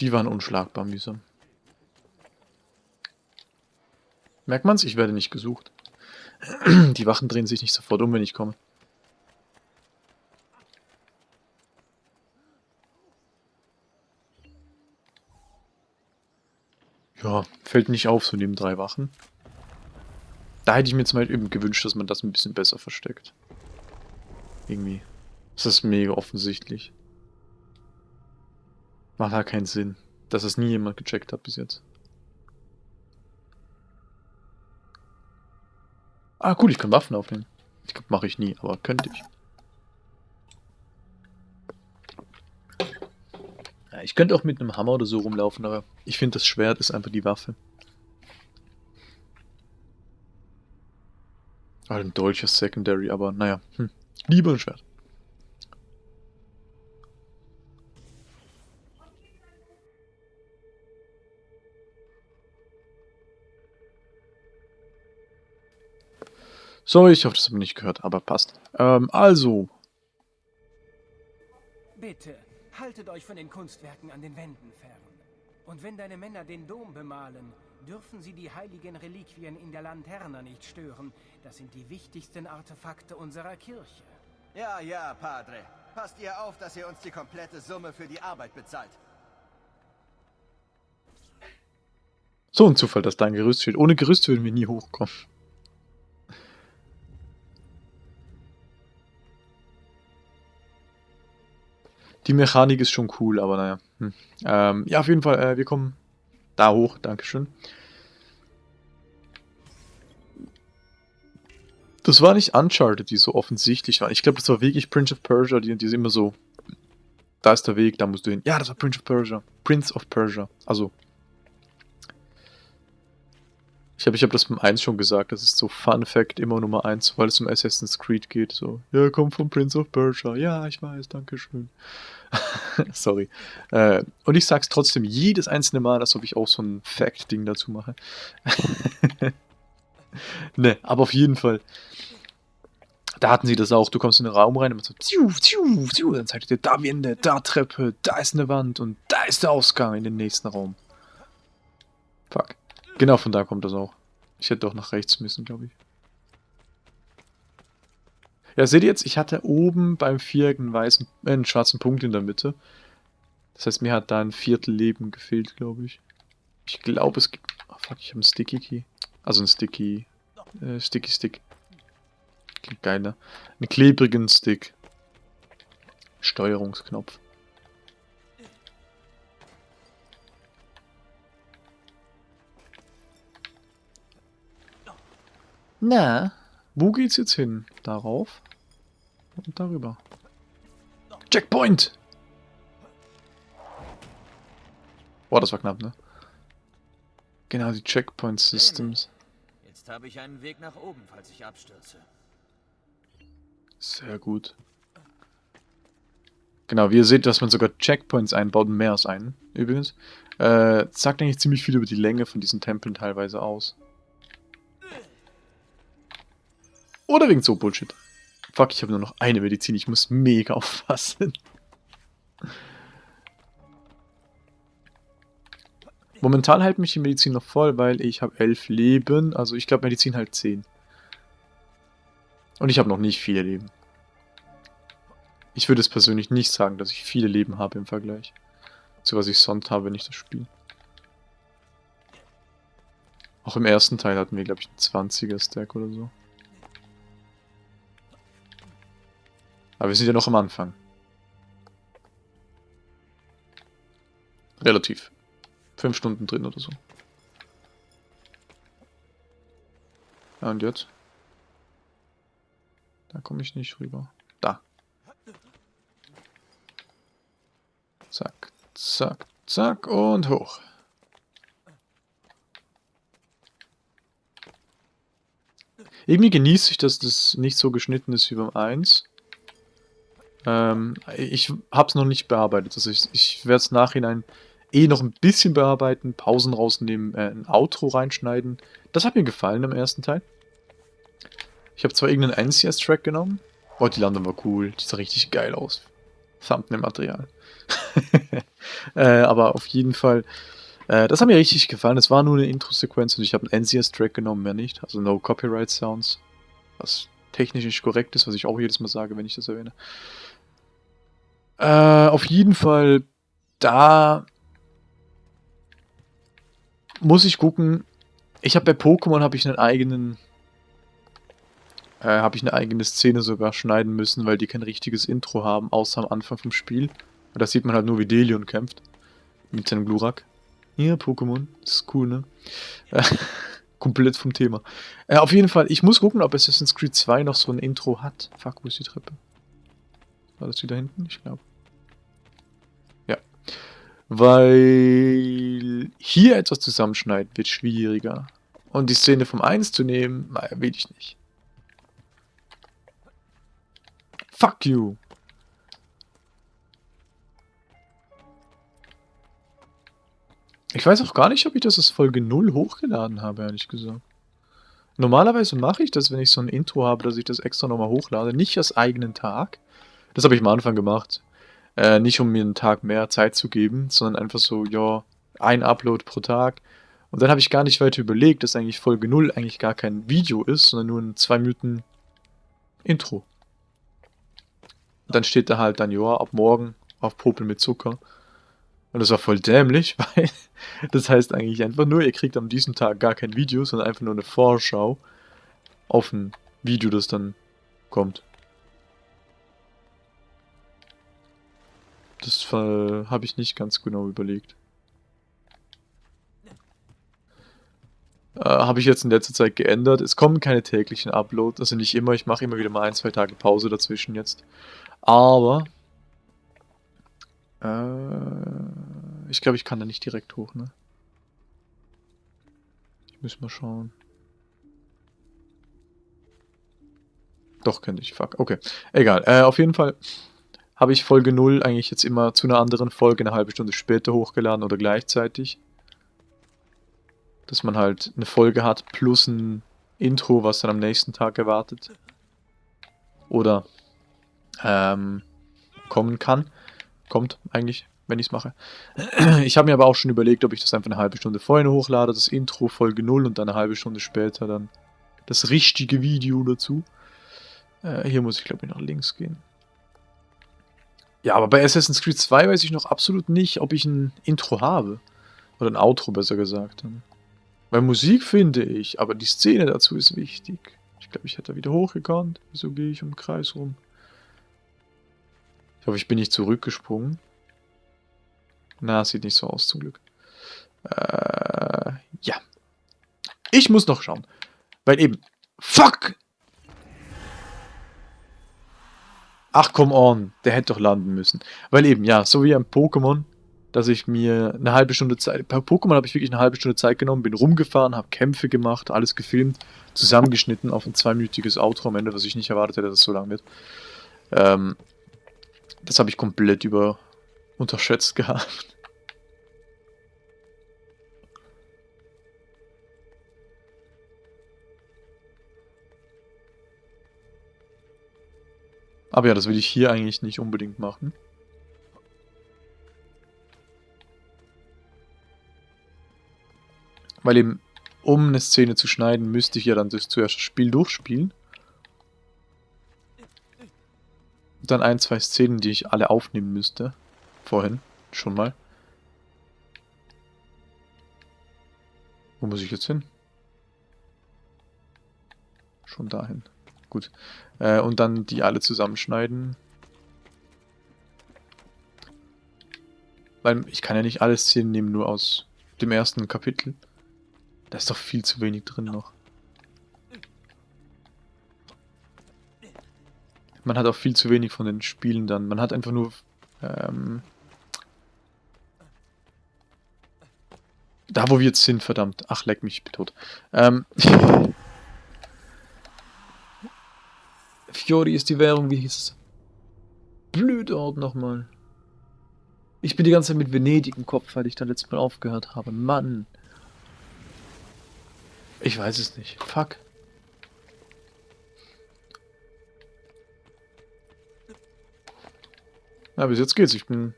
Die waren unschlagbar mühsam. Merkt man's? Ich werde nicht gesucht. Die Wachen drehen sich nicht sofort um, wenn ich komme. Ja, fällt nicht auf, so neben drei Wachen. Da hätte ich mir jetzt mal eben gewünscht, dass man das ein bisschen besser versteckt. Irgendwie. Das ist mega offensichtlich. Macht halt keinen Sinn, dass es nie jemand gecheckt hat bis jetzt. Ah, cool, ich kann Waffen aufnehmen. Ich glaube, mache ich nie, aber könnte ich. Ich könnte auch mit einem Hammer oder so rumlaufen, aber ich finde, das Schwert ist einfach die Waffe. Ah, ein Dolch Secondary, aber naja, hm. lieber ein Schwert. Sorry, ich hoffe, das habe ich nicht gehört, aber passt. Ähm, also. Bitte, haltet euch von den Kunstwerken an den Wänden fern. Und wenn deine Männer den Dom bemalen, dürfen sie die heiligen Reliquien in der Lanterna nicht stören. Das sind die wichtigsten Artefakte unserer Kirche. Ja, ja, Padre. Passt ihr auf, dass ihr uns die komplette Summe für die Arbeit bezahlt. So ein Zufall, dass da ein Gerüst steht. Ohne Gerüst würden wir nie hochkommen. Die Mechanik ist schon cool, aber naja. Hm. Ähm, ja, auf jeden Fall, äh, wir kommen da hoch. Dankeschön. Das war nicht Uncharted, die so offensichtlich waren. Ich glaube, das war wirklich Prince of Persia, die, die sind immer so. Da ist der Weg, da musst du hin. Ja, das war Prince of Persia. Prince of Persia. Also. Ich habe ich hab das beim 1 schon gesagt, das ist so Fun Fact immer Nummer 1, weil es um Assassin's Creed geht. So, ja, kommt vom Prince of Persia. Ja, ich weiß, danke schön. Sorry. Äh, und ich sag's trotzdem jedes einzelne Mal, als ob ich auch so ein Fact-Ding dazu mache. ne, aber auf jeden Fall. Da hatten sie das auch. Du kommst in den Raum rein und so, tschiu, tschiu, tschiu, dann zeigt dir da Wände, da Treppe, da ist eine Wand und da ist der Ausgang in den nächsten Raum. Fuck. Genau von da kommt das auch. Ich hätte doch nach rechts müssen, glaube ich. Ja, seht ihr jetzt, ich hatte oben beim Viereck einen weißen, äh, einen schwarzen Punkt in der Mitte. Das heißt, mir hat da ein Viertel Leben gefehlt, glaube ich. Ich glaube, es gibt... Oh, fuck, ich habe einen Sticky Key. Also einen Sticky... Äh, Sticky Stick. Klingt geil, ne? Einen klebrigen Stick. Steuerungsknopf. Na, wo geht's jetzt hin? Darauf und darüber. Checkpoint! Boah, das war knapp, ne? Genau, die Checkpoint Systems. Jetzt habe ich einen Weg nach oben, falls ich abstürze. Sehr gut. Genau, wie ihr seht, dass man sogar Checkpoints einbaut, mehr als einen, übrigens. Äh, sagt eigentlich ziemlich viel über die Länge von diesen Tempeln teilweise aus. Oder wegen so Bullshit. Fuck, ich habe nur noch eine Medizin. Ich muss mega aufpassen. Momentan hält mich die Medizin noch voll, weil ich habe elf Leben. Also ich glaube Medizin halt 10. Und ich habe noch nicht viele Leben. Ich würde es persönlich nicht sagen, dass ich viele Leben habe im Vergleich zu was ich sonst habe, wenn ich das spiele. Auch im ersten Teil hatten wir, glaube ich, einen 20er Stack oder so. Aber wir sind ja noch am Anfang. Relativ. Fünf Stunden drin oder so. Ja, und jetzt? Da komme ich nicht rüber. Da. Zack, zack, zack und hoch. Irgendwie genieße ich, dass das nicht so geschnitten ist wie beim 1. Ähm, ich habe es noch nicht bearbeitet. Also ich, ich werde es nachhinein eh noch ein bisschen bearbeiten, Pausen rausnehmen, äh, ein Outro reinschneiden. Das hat mir gefallen im ersten Teil. Ich habe zwar irgendeinen NCS-Track genommen. Oh, die Landung war cool. Die sah richtig geil aus. Thumbnail-Material. äh, aber auf jeden Fall, äh, das hat mir richtig gefallen. Es war nur eine Intro-Sequenz und ich habe einen NCS-Track genommen, mehr nicht. Also No Copyright Sounds. Was technisch nicht korrekt ist, was ich auch jedes Mal sage, wenn ich das erwähne. Äh, auf jeden Fall, da muss ich gucken. Ich habe bei Pokémon habe ich einen eigenen, äh, habe ich eine eigene Szene sogar schneiden müssen, weil die kein richtiges Intro haben, außer am Anfang vom Spiel. Und da sieht man halt nur, wie Delion kämpft. Mit seinem Glurak. Ja, Pokémon. Das ist cool, ne? komplett vom Thema. Äh, auf jeden Fall, ich muss gucken, ob Assassin's Creed 2 noch so ein Intro hat. Fuck, wo ist die Treppe? War das wieder hinten? Ich glaube. Ja. Weil hier etwas zusammenschneiden wird schwieriger. Und die Szene vom 1 zu nehmen, naja, will ich nicht. Fuck you. Ich weiß auch gar nicht, ob ich das als Folge 0 hochgeladen habe, ehrlich gesagt. Normalerweise mache ich das, wenn ich so ein Intro habe, dass ich das extra nochmal hochlade. Nicht als eigenen Tag. Das habe ich am Anfang gemacht. Äh, nicht um mir einen Tag mehr Zeit zu geben, sondern einfach so, ja, ein Upload pro Tag. Und dann habe ich gar nicht weiter überlegt, dass eigentlich Folge 0 eigentlich gar kein Video ist, sondern nur ein 2 Minuten Intro. Und dann steht da halt dann, ja, ab morgen auf Popel mit Zucker. Und das war voll dämlich, weil das heißt eigentlich einfach nur, ihr kriegt an diesem Tag gar kein Video, sondern einfach nur eine Vorschau auf ein Video, das dann kommt. Das habe ich nicht ganz genau überlegt. Äh, habe ich jetzt in letzter Zeit geändert. Es kommen keine täglichen Uploads, also nicht immer. Ich mache immer wieder mal ein, zwei Tage Pause dazwischen jetzt. Aber äh, ich glaube, ich kann da nicht direkt hoch, ne? Ich muss mal schauen. Doch, könnte ich. Fuck. Okay. Egal. Äh, auf jeden Fall habe ich Folge 0 eigentlich jetzt immer zu einer anderen Folge eine halbe Stunde später hochgeladen oder gleichzeitig. Dass man halt eine Folge hat plus ein Intro, was dann am nächsten Tag erwartet. Oder ähm, kommen kann. Kommt eigentlich, wenn ich es mache. Ich habe mir aber auch schon überlegt, ob ich das einfach eine halbe Stunde vorher hochlade, das Intro Folge 0 und dann eine halbe Stunde später dann das richtige Video dazu. Äh, hier muss ich glaube ich nach links gehen. Ja, aber bei Assassin's Creed 2 weiß ich noch absolut nicht, ob ich ein Intro habe. Oder ein Outro, besser gesagt. Weil Musik finde ich, aber die Szene dazu ist wichtig. Ich glaube, ich hätte wieder hochgekonnt. Wieso gehe ich im Kreis rum? Ich hoffe, ich bin nicht zurückgesprungen. Na, sieht nicht so aus, zum Glück. Äh, ja. Ich muss noch schauen. Weil eben... Fuck! Ach, come on. Der hätte doch landen müssen. Weil eben, ja, so wie ein Pokémon, dass ich mir eine halbe Stunde Zeit... Bei Pokémon habe ich wirklich eine halbe Stunde Zeit genommen, bin rumgefahren, habe Kämpfe gemacht, alles gefilmt, zusammengeschnitten auf ein zweiminütiges Outro am Ende, was ich nicht erwartet hätte, dass es so lang wird. Ähm, das habe ich komplett über unterschätzt gehabt. Aber ja, das will ich hier eigentlich nicht unbedingt machen. Weil eben, um eine Szene zu schneiden, müsste ich ja dann das zuerst das Spiel durchspielen. Dann ein, zwei Szenen, die ich alle aufnehmen müsste. Vorhin, schon mal. Wo muss ich jetzt hin? Schon dahin. Gut. Äh, und dann die alle zusammenschneiden. Weil ich kann ja nicht alle Szenen nehmen, nur aus dem ersten Kapitel. Da ist doch viel zu wenig drin noch. Man hat auch viel zu wenig von den Spielen dann. Man hat einfach nur... Ähm, da, wo wir jetzt sind, verdammt. Ach, leck mich, ich bin tot. Ähm, Fiori ist die Währung, wie hieß es? Blöd Ort nochmal. Ich bin die ganze Zeit mit Venedig im Kopf, weil ich da letztes Mal aufgehört habe. Mann. Ich weiß es nicht. Fuck. Na, bis jetzt geht's. Ich bin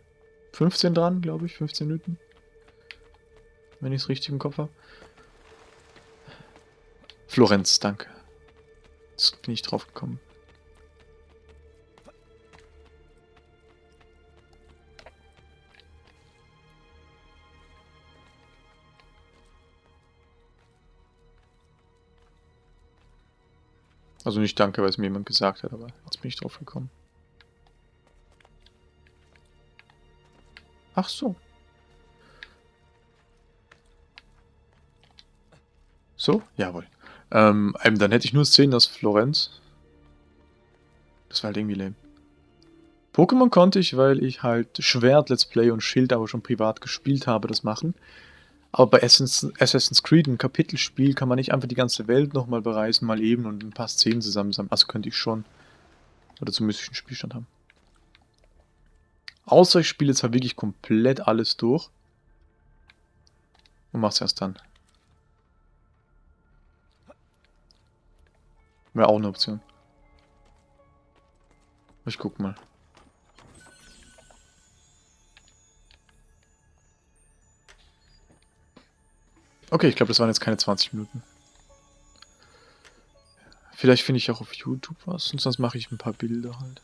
15 dran, glaube ich. 15 Minuten. Wenn ich es richtig im Kopf habe. Florenz, danke. Jetzt bin ich drauf gekommen. Also nicht danke, weil es mir jemand gesagt hat, aber jetzt bin ich drauf gekommen. Ach so. So? Jawohl. Ähm, dann hätte ich nur Szenen aus Florenz. Das war halt irgendwie lame. Pokémon konnte ich, weil ich halt Schwert, Let's Play und Schild aber schon privat gespielt habe, das machen. Aber bei Assassin's Creed, ein Kapitelspiel, kann man nicht einfach die ganze Welt nochmal bereisen, mal eben und ein paar Szenen zusammensammeln. Also könnte ich schon. Oder zumindest einen Spielstand haben. Außer ich spiele jetzt halt wirklich komplett alles durch. Und mach's erst dann. Wäre auch eine Option. Ich guck mal. Okay, ich glaube, das waren jetzt keine 20 Minuten. Vielleicht finde ich auch auf YouTube was und sonst mache ich ein paar Bilder halt.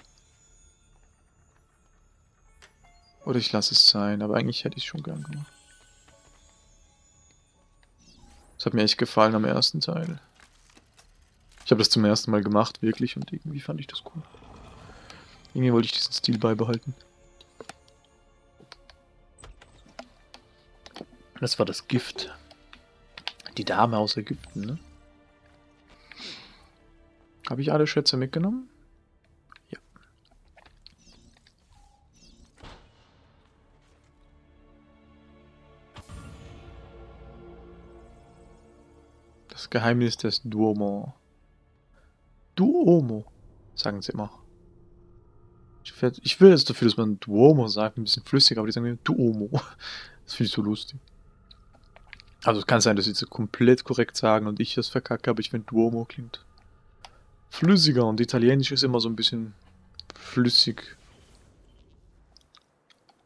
Oder ich lasse es sein, aber eigentlich hätte ich es schon gern gemacht. Das hat mir echt gefallen am ersten Teil. Ich habe das zum ersten Mal gemacht, wirklich, und irgendwie fand ich das cool. Irgendwie wollte ich diesen Stil beibehalten. Das war das Gift. Die Dame aus Ägypten, ne? Habe ich alle Schätze mitgenommen? Ja. Das Geheimnis des Duomo. Duomo, sagen sie immer. Ich, will jetzt dafür, dass man Duomo sagt, ein bisschen flüssiger, aber die sagen Duomo. Das finde ich so lustig. Also es kann sein, dass sie es komplett korrekt sagen und ich das verkacke, aber ich finde Duomo klingt flüssiger und Italienisch ist immer so ein bisschen flüssig.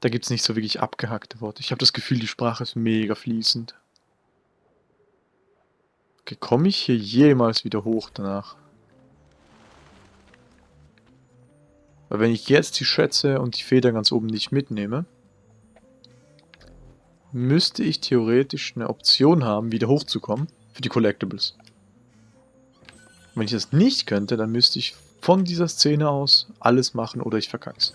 Da gibt es nicht so wirklich abgehackte Worte. Ich habe das Gefühl, die Sprache ist mega fließend. Okay, komme ich hier jemals wieder hoch danach? Weil wenn ich jetzt die Schätze und die Feder ganz oben nicht mitnehme, müsste ich theoretisch eine Option haben, wieder hochzukommen für die Collectibles. Und wenn ich das nicht könnte, dann müsste ich von dieser Szene aus alles machen oder ich verkack's.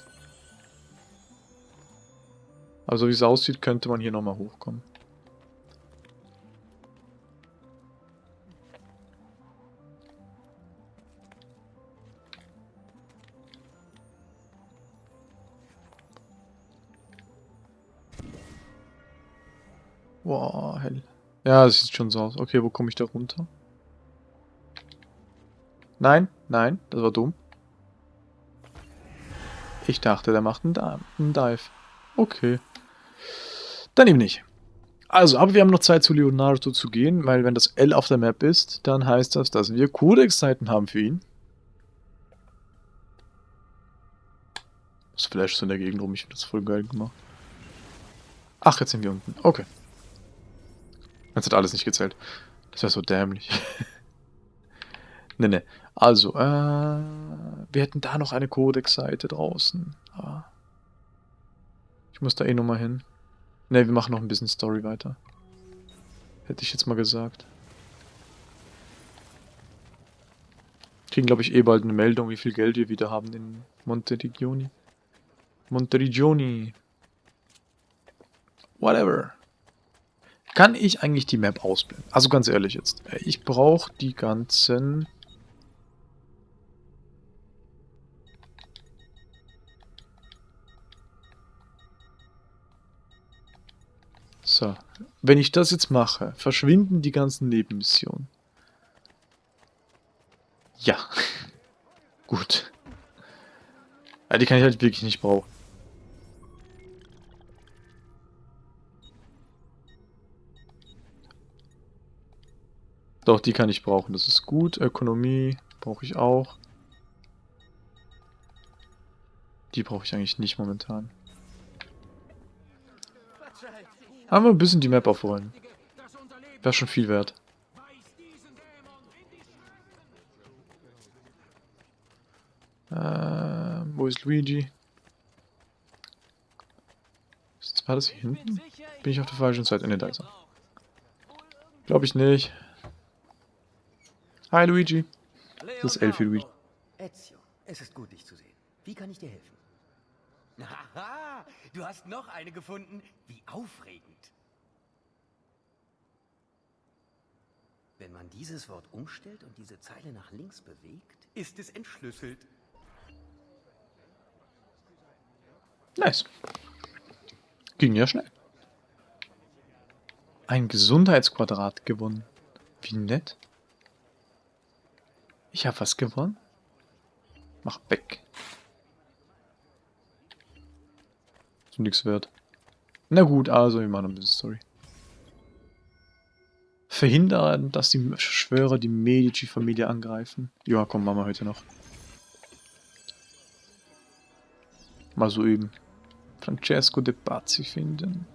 Also wie es aussieht, könnte man hier nochmal hochkommen. Boah, hell. Ja, das sieht schon so aus. Okay, wo komme ich da runter? Nein, nein, das war dumm. Ich dachte, der macht einen, Dive. Okay. Dann eben nicht. Also, aber wir haben noch Zeit zu Leonardo zu gehen, weil wenn das L auf der Map ist, dann heißt das, dass wir Codex-Zeiten haben für ihn. Das Flash so in der Gegend rum, ich habe das voll geil gemacht. Ach, jetzt sind wir unten. Okay. Das hat alles nicht gezählt. Das wäre so dämlich. ne, ne. Also, äh, wir hätten da noch eine Codex-Seite draußen. Ah. Ich muss da eh nochmal hin. Ne, wir machen noch ein bisschen Story weiter. Hätte ich jetzt mal gesagt. Kriegen, glaube ich, eh bald eine Meldung, wie viel Geld wir wieder haben in Monterigioni. Monterigioni. Whatever. Kann ich eigentlich die Map ausblenden? Also ganz ehrlich jetzt. Ich brauche die ganzen... So. Wenn ich das jetzt mache, verschwinden die ganzen Nebenmissionen. Ja. Gut. Ja, die kann ich halt wirklich nicht brauchen. Doch, die kann ich brauchen. Das ist gut. Ökonomie brauche ich auch. Die brauche ich eigentlich nicht momentan. Haben wir ein bisschen die Map aufrollen. Wäre schon viel wert. Äh, wo ist Luigi? War das hier hinten? Bin ich auf der falschen Seite? Ne, da ist er. Glaube ich nicht. Hi Luigi. Das ist Elfie Luigi. Ezio, es ist gut, dich zu sehen. Wie kann ich dir helfen? Haha, du hast noch eine gefunden. Wie aufregend. Wenn man dieses Wort umstellt und diese Zeile nach links bewegt, ist es entschlüsselt. Nice. Ging ja schnell. Ein Gesundheitsquadrat gewonnen. Wie nett. Ich habe was gewonnen. Mach weg. Ist nichts wert. Na gut, also wir machen ein bisschen Story. Verhindern, dass die Schwörer die Medici-Familie angreifen. Ja, komm, machen wir heute noch. Mal so üben. Francesco de Pazzi finden.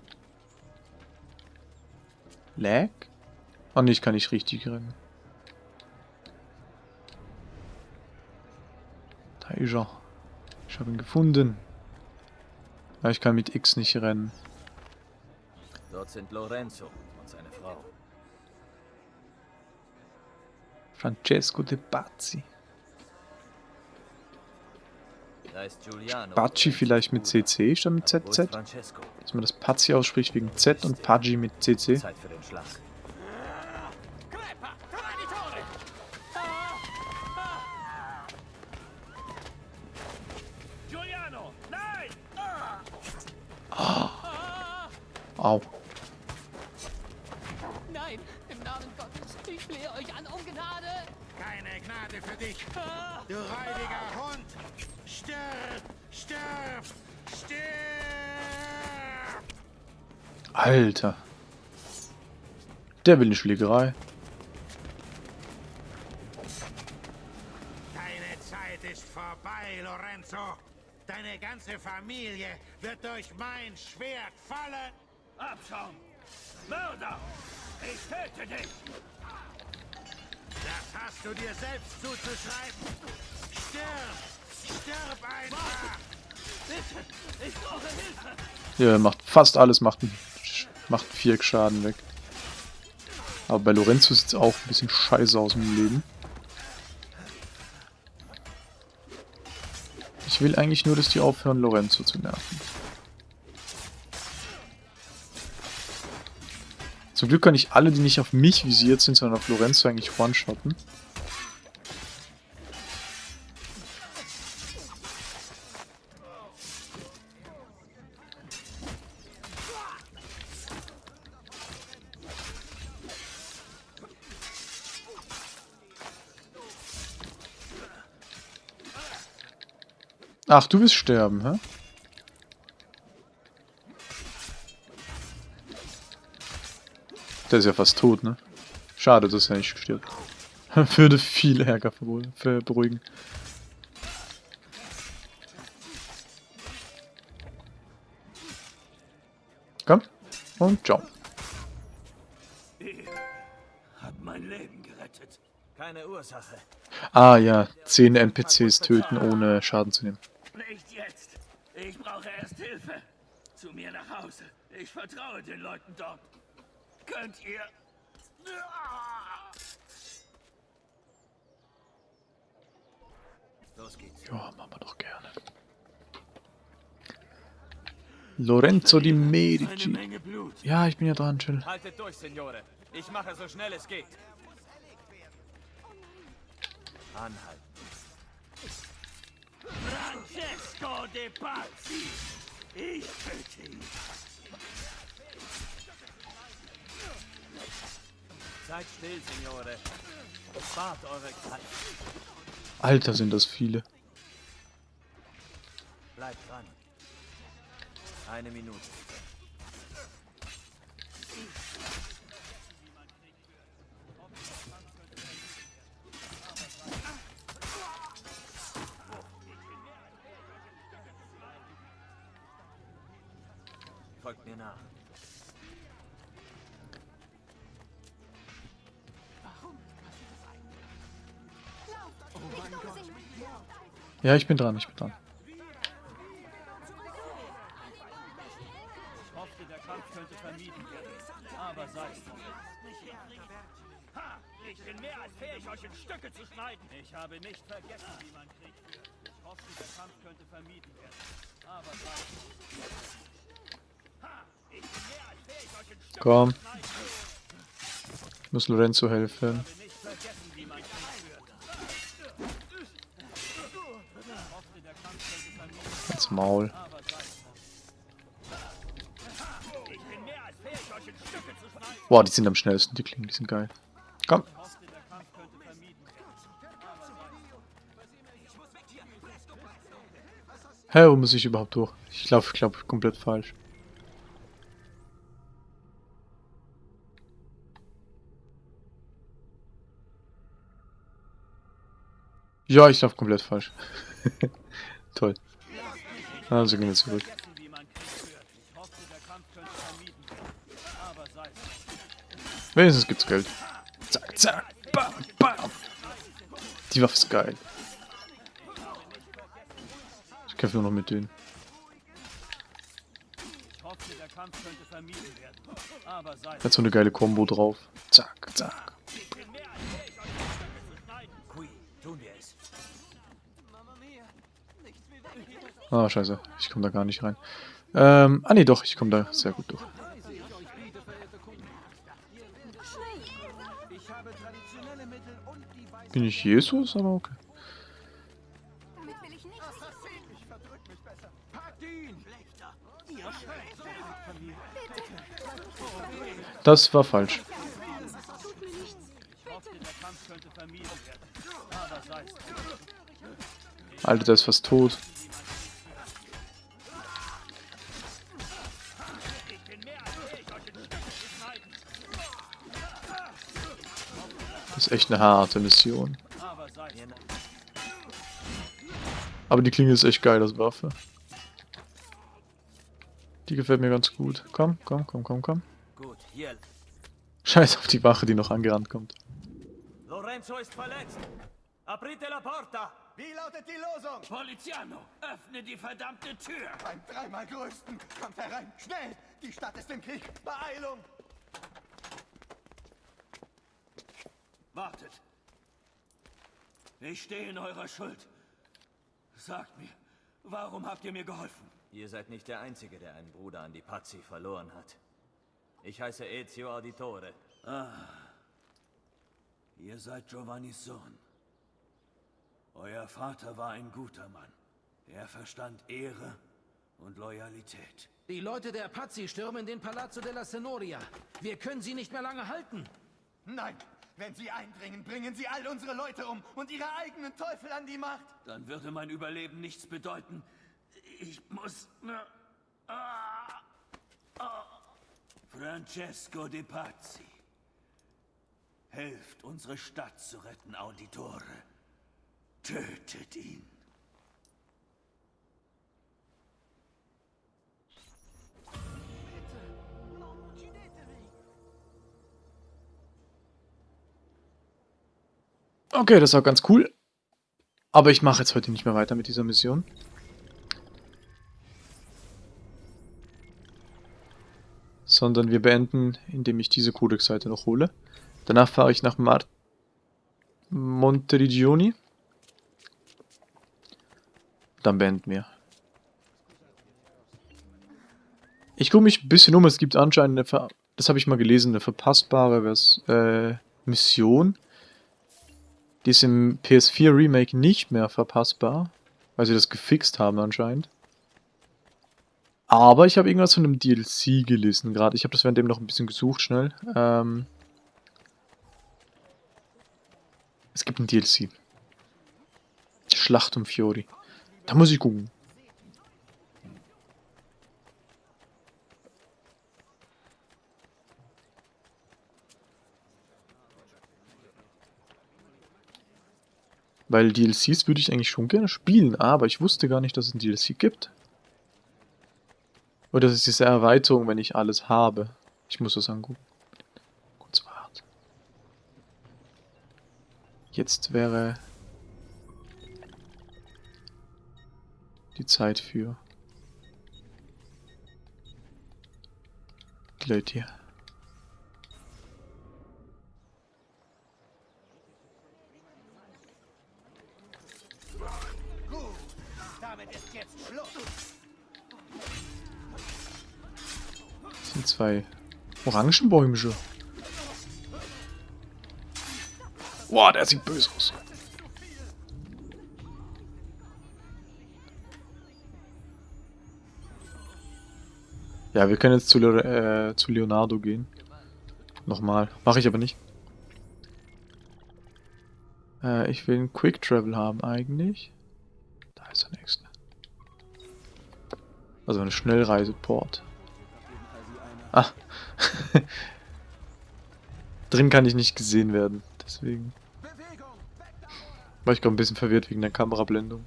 Lag? Ah, oh, ich kann nicht richtig rennen. Ist er. Ich habe ihn gefunden. Ja, ich kann mit X nicht rennen. Dort sind Lorenzo und seine Frau. Francesco de Pazzi. Pazzi vielleicht mit CC statt mit ZZ? Dass man das Pazzi ausspricht wegen Z und Paggi mit CC. Zeit für den Schlag. Au. Nein, im Namen Gottes, ich flehe euch an um Gnade! Keine Gnade für dich, du räudiger Hund! Stirb! Stirb! Stirb! Alter. Der will eine Schlägerei. Deine Zeit ist vorbei, Lorenzo. Deine ganze Familie wird durch mein Schwert fallen. Abschaum! Mörder! Ich töte dich! Das hast du dir selbst zuzuschreiben. Stirb! Stirb einfach! Bitte! Ich brauche Hilfe! Ja, er macht fast alles, macht, einen- macht vier Schaden weg. Aber bei Lorenzo sieht es auch ein bisschen scheiße aus im Leben. Ich will eigentlich nur, dass die aufhören, Lorenzo zu nerven. Zum Glück kann ich alle, die nicht auf mich visiert sind, sondern auf Lorenzo eigentlich one-shotten. Ach, du willst sterben, hä? Der ist ja fast tot, ne? Schade, dass er nicht stirbt. Würde viel Ärger beruhigen. Komm. Und ciao. Habt mein Leben gerettet. Keine Ursache. Ah ja, 10 NPCs töten, ohne Schaden zu nehmen. Nicht jetzt. Ich brauche erst Hilfe. Zu mir nach Hause. Ich vertraue den Leuten dort. Könnt ihr... Los geht's. Ja, machen wir doch gerne. Lorenzo di Medici. Ja, ich bin ja dran, chill. Haltet durch, Signore. Ich mache so schnell es geht. Anhalten. Francesco de Pazzi. Ich töte ihn. Seid still, Signore. Spart eure Zeit. Alter, sind das viele. Bleibt dran. Eine Minute. Folgt mir nach. Ja, ich bin dran, ich bin dran. Ich hoffte, der Kampf könnte vermieden werden. Aber sei es drum. Ha! Ich bin mehr als fähig, euch in Stücke zu schneiden. Ich habe nicht vergessen, wie man Krieg führt. Ich hoffte, der Kampf könnte vermieden werden. Aber sei es drum. Ha! Ich bin mehr als fähig, euch in Stücke Komm. zu schneiden. Ich muss Lorenzo helfen. Schneiden. Boah, die sind am schnellsten, die klingen, die sind geil. Komm. Hä, wo muss ich überhaupt hoch? Ich laufe, ich glaube, komplett falsch. Ja, ich laufe komplett falsch. Toll. Also gehen wir zurück. Wenigstens gibt's Geld. Zack, zack, bam, bam. Die Waffe ist geil. Ich kämpfe nur noch mit denen. Hat so eine geile Combo drauf. Zack, zack. Tun wir es. Ah, oh, scheiße. Ich komme da gar nicht rein. Ähm, ah, nee, doch. Ich komme da sehr gut durch. Bin ich Jesus? Aber okay. Das war falsch. Alter, der ist fast tot. Ist echt eine harte Mission. Aber die Klinge ist echt geil als Waffe. Die gefällt mir ganz gut. Komm, komm, komm, komm, komm. Scheiß auf die Wache, die noch angerannt kommt. Lorenzo ist verletzt. Aprite la porta. Wie lautet die Losung? Poliziano, öffne die verdammte Tür. Beim dreimal größten. Kommt herein. Schnell. Die Stadt ist im Krieg. Beeilung. Wartet. Ich stehe in eurer Schuld. Sagt mir, warum habt ihr mir geholfen? Ihr seid nicht der Einzige, der einen Bruder an die Pazzi verloren hat. Ich heiße Ezio Auditore. Ah. Ihr seid Giovannis Sohn. Euer Vater war ein guter Mann. Er verstand Ehre und Loyalität. Die Leute der Pazzi stürmen den Palazzo della Senoria. Wir können sie nicht mehr lange halten. Nein, wenn sie eindringen, bringen sie all unsere Leute um und ihre eigenen Teufel an die Macht. Dann würde mein Überleben nichts bedeuten. Ich muss... Ah, ah. Francesco de Pazzi. Helft, unsere Stadt zu retten, Auditore. Tötet ihn. Okay, das war ganz cool. Aber ich mache jetzt heute nicht mehr weiter mit dieser Mission. Sondern wir beenden, indem ich diese Codex-Seite noch hole. Danach fahre ich nach Mar Monteriggioni. Dann beenden wir. Ich gucke mich ein bisschen um. Es gibt anscheinend eine, Ver das habe ich mal gelesen, eine verpassbare Vers äh, Mission. Die ist im PS4 Remake nicht mehr verpassbar, weil sie das gefixt haben anscheinend. Aber ich habe irgendwas von einem DLC gelesen gerade. Ich habe das währenddem noch ein bisschen gesucht, schnell. Ähm es gibt ein DLC. Schlacht um Fiori. Da muss ich gucken. Weil DLCs würde ich eigentlich schon gerne spielen, aber ich wusste gar nicht, dass es ein DLC gibt. Oder das ist diese Erweiterung, wenn ich alles habe. Ich muss das angucken. Kurz warten. Jetzt wäre die Zeit für die Leute hier. Sind zwei Orangenbäumische. Boah, der sieht böse aus. Ja, wir können jetzt zu, Le äh, zu Leonardo gehen. Nochmal. Mache ich aber nicht. Äh, ich will einen Quick Travel haben eigentlich. Da ist der nächste. Also eine Schnellreiseport. Ah. Drin kann ich nicht gesehen werden. Deswegen. War ich gerade ein bisschen verwirrt wegen der Kamerablendung.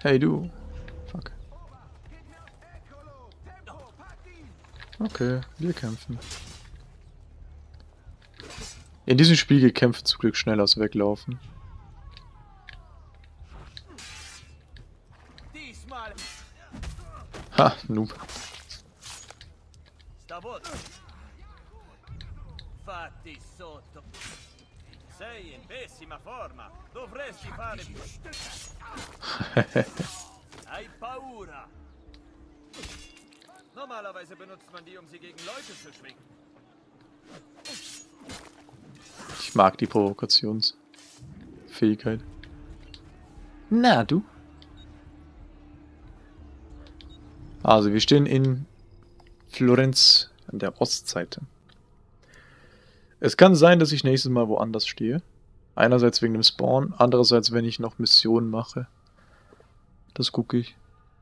Hey du. Fuck. Okay, wir kämpfen. In diesem Spiel geht zum Glück schneller als weglaufen. Ha, Noob. Fatti sotto. Sei in pessima forma. Dovresti fare. Hai paura. Normalerweise benutzt man die, um sie gegen Leute zu schwingen. Ich mag die Provokationsfähigkeit. Na, du? Also, wir stehen in Florenz An der Ostseite. Es kann sein, dass ich nächstes Mal woanders stehe. Einerseits wegen dem Spawn, andererseits, wenn ich noch Missionen mache. Das gucke ich.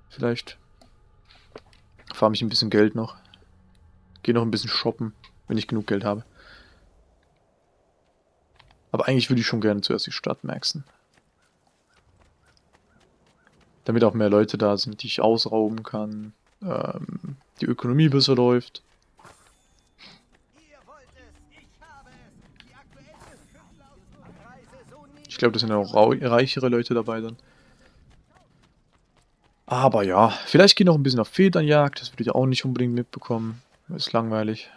Vielleicht farm ich ein bisschen Geld noch. Gehe noch ein bisschen shoppen, wenn ich genug Geld habe. Aber eigentlich würde ich schon gerne zuerst die Stadt maxen. Damit auch mehr Leute da sind, die ich ausrauben kann. Ähm, die Ökonomie besser läuft. Ich glaube, das sind auch reichere Leute dabei dann. Aber ja, vielleicht gehe noch ein bisschen auf Federnjagd. Das würde ich auch nicht unbedingt mitbekommen. Ist langweilig.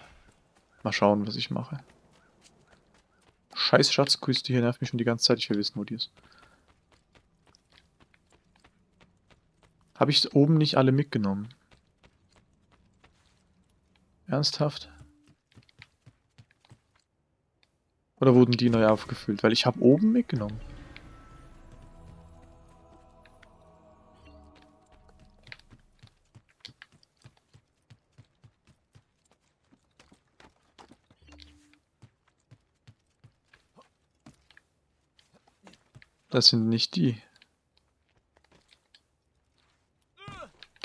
Mal schauen, was ich mache. Scheiß Schatzküste hier nervt mich schon die ganze Zeit. Ich will wissen, wo die ist. Habe ich oben nicht alle mitgenommen? Ernsthaft? Oder wurden die neu aufgefüllt? Weil ich habe oben mitgenommen. Das sind nicht die.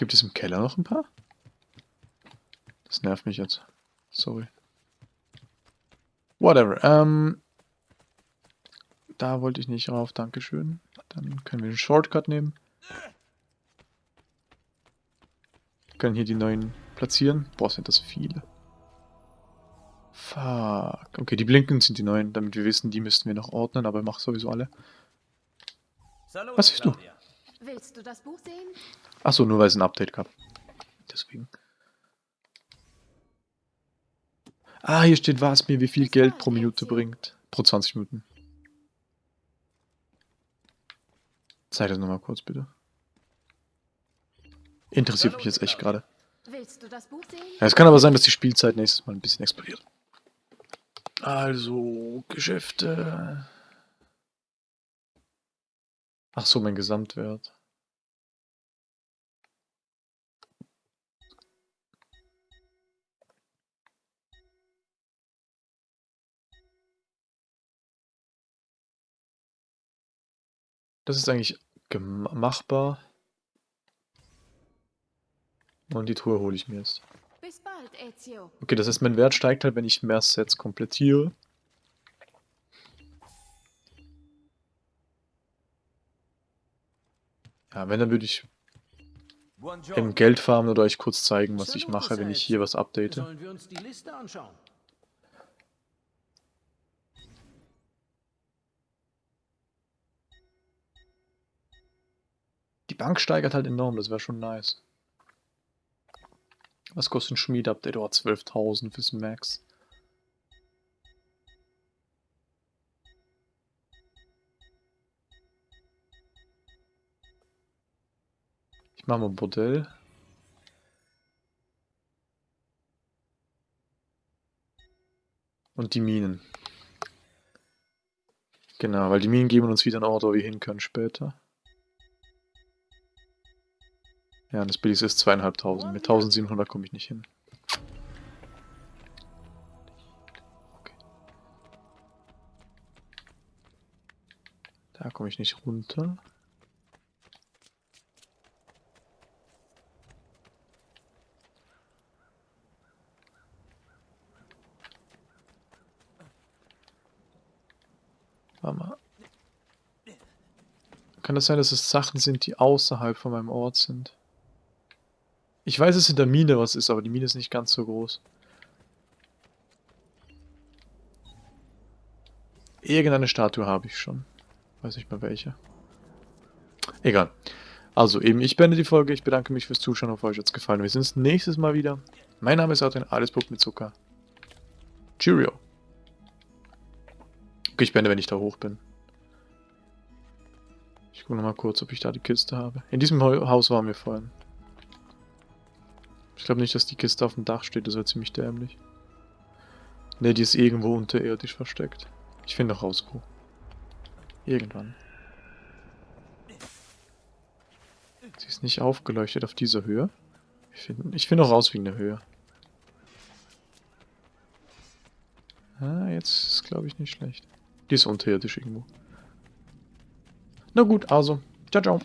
Gibt es im Keller noch ein paar? Das nervt mich jetzt. Sorry. Whatever. Ähm, da wollte ich nicht rauf. Dankeschön. Dann können wir den Shortcut nehmen. können hier die neuen platzieren. Boah, sind das viele. Fuck. Okay, die Blinken sind die neuen, damit wir wissen, die müssten wir noch ordnen, aber mach sowieso alle. Was siehst du? Willst du das Buch sehen? Achso, nur weil es ein Update gab. Deswegen. Ah, hier steht, was mir wie viel Geld pro Minute bringt. Pro 20 Minuten. Zeig das nochmal kurz, bitte. Interessiert mich jetzt echt gerade. Willst du das Buch sehen? Ja, es kann aber sein, dass die Spielzeit nächstes Mal ein bisschen explodiert. Also, Geschäfte. Ach so, mein Gesamtwert. Das ist eigentlich machbar. Und die Truhe hole ich mir jetzt. Okay, das heißt, mein Wert steigt halt, wenn ich mehr Sets komplettiere. Ja, wenn, dann würde ich im Geld farmen oder euch kurz zeigen, was ich mache, wenn ich hier was update. Die Bank steigert halt enorm, das wäre schon nice. Was kostet ein Schmied-Update? Oh, 12.000 fürs Max. Ich mache mal ein Bordell. Und die Minen. Genau, weil die Minen geben uns wieder einen Ort, wo wir hin können später. Ja, und das billigste ist zweieinhalbtausend. Mit 1700 komme ich nicht hin. Da komme ich nicht runter. Kann das sein, dass es Sachen sind, die außerhalb von meinem Ort sind? Ich weiß, dass in der Mine was ist, aber die Mine ist nicht ganz so groß. Irgendeine Statue habe ich schon. Weiß nicht mehr welche. Egal. Also eben, ich beende die Folge. Ich bedanke mich fürs Zuschauen. Hoffe, euch hat es gefallen. Wir sehen uns nächstes Mal wieder. Mein Name ist Adrian, alles Pup mit Zucker. Cheerio. Okay, ich beende, wenn ich da hoch bin. Gucke nochmal kurz, ob ich da die Kiste habe. In diesem Haus waren wir vorhin. Ich glaube nicht, dass die Kiste auf dem Dach steht, das wäre ziemlich dämlich. Ne, die ist irgendwo unterirdisch versteckt. Ich finde noch raus, wo. Irgendwann. Sie ist nicht aufgeleuchtet auf dieser Höhe. Ich finde ich find auch raus wegen der Höhe. Ah, jetzt ist glaube ich nicht schlecht. Die ist unterirdisch irgendwo. Na gut, also. Ciao, ciao.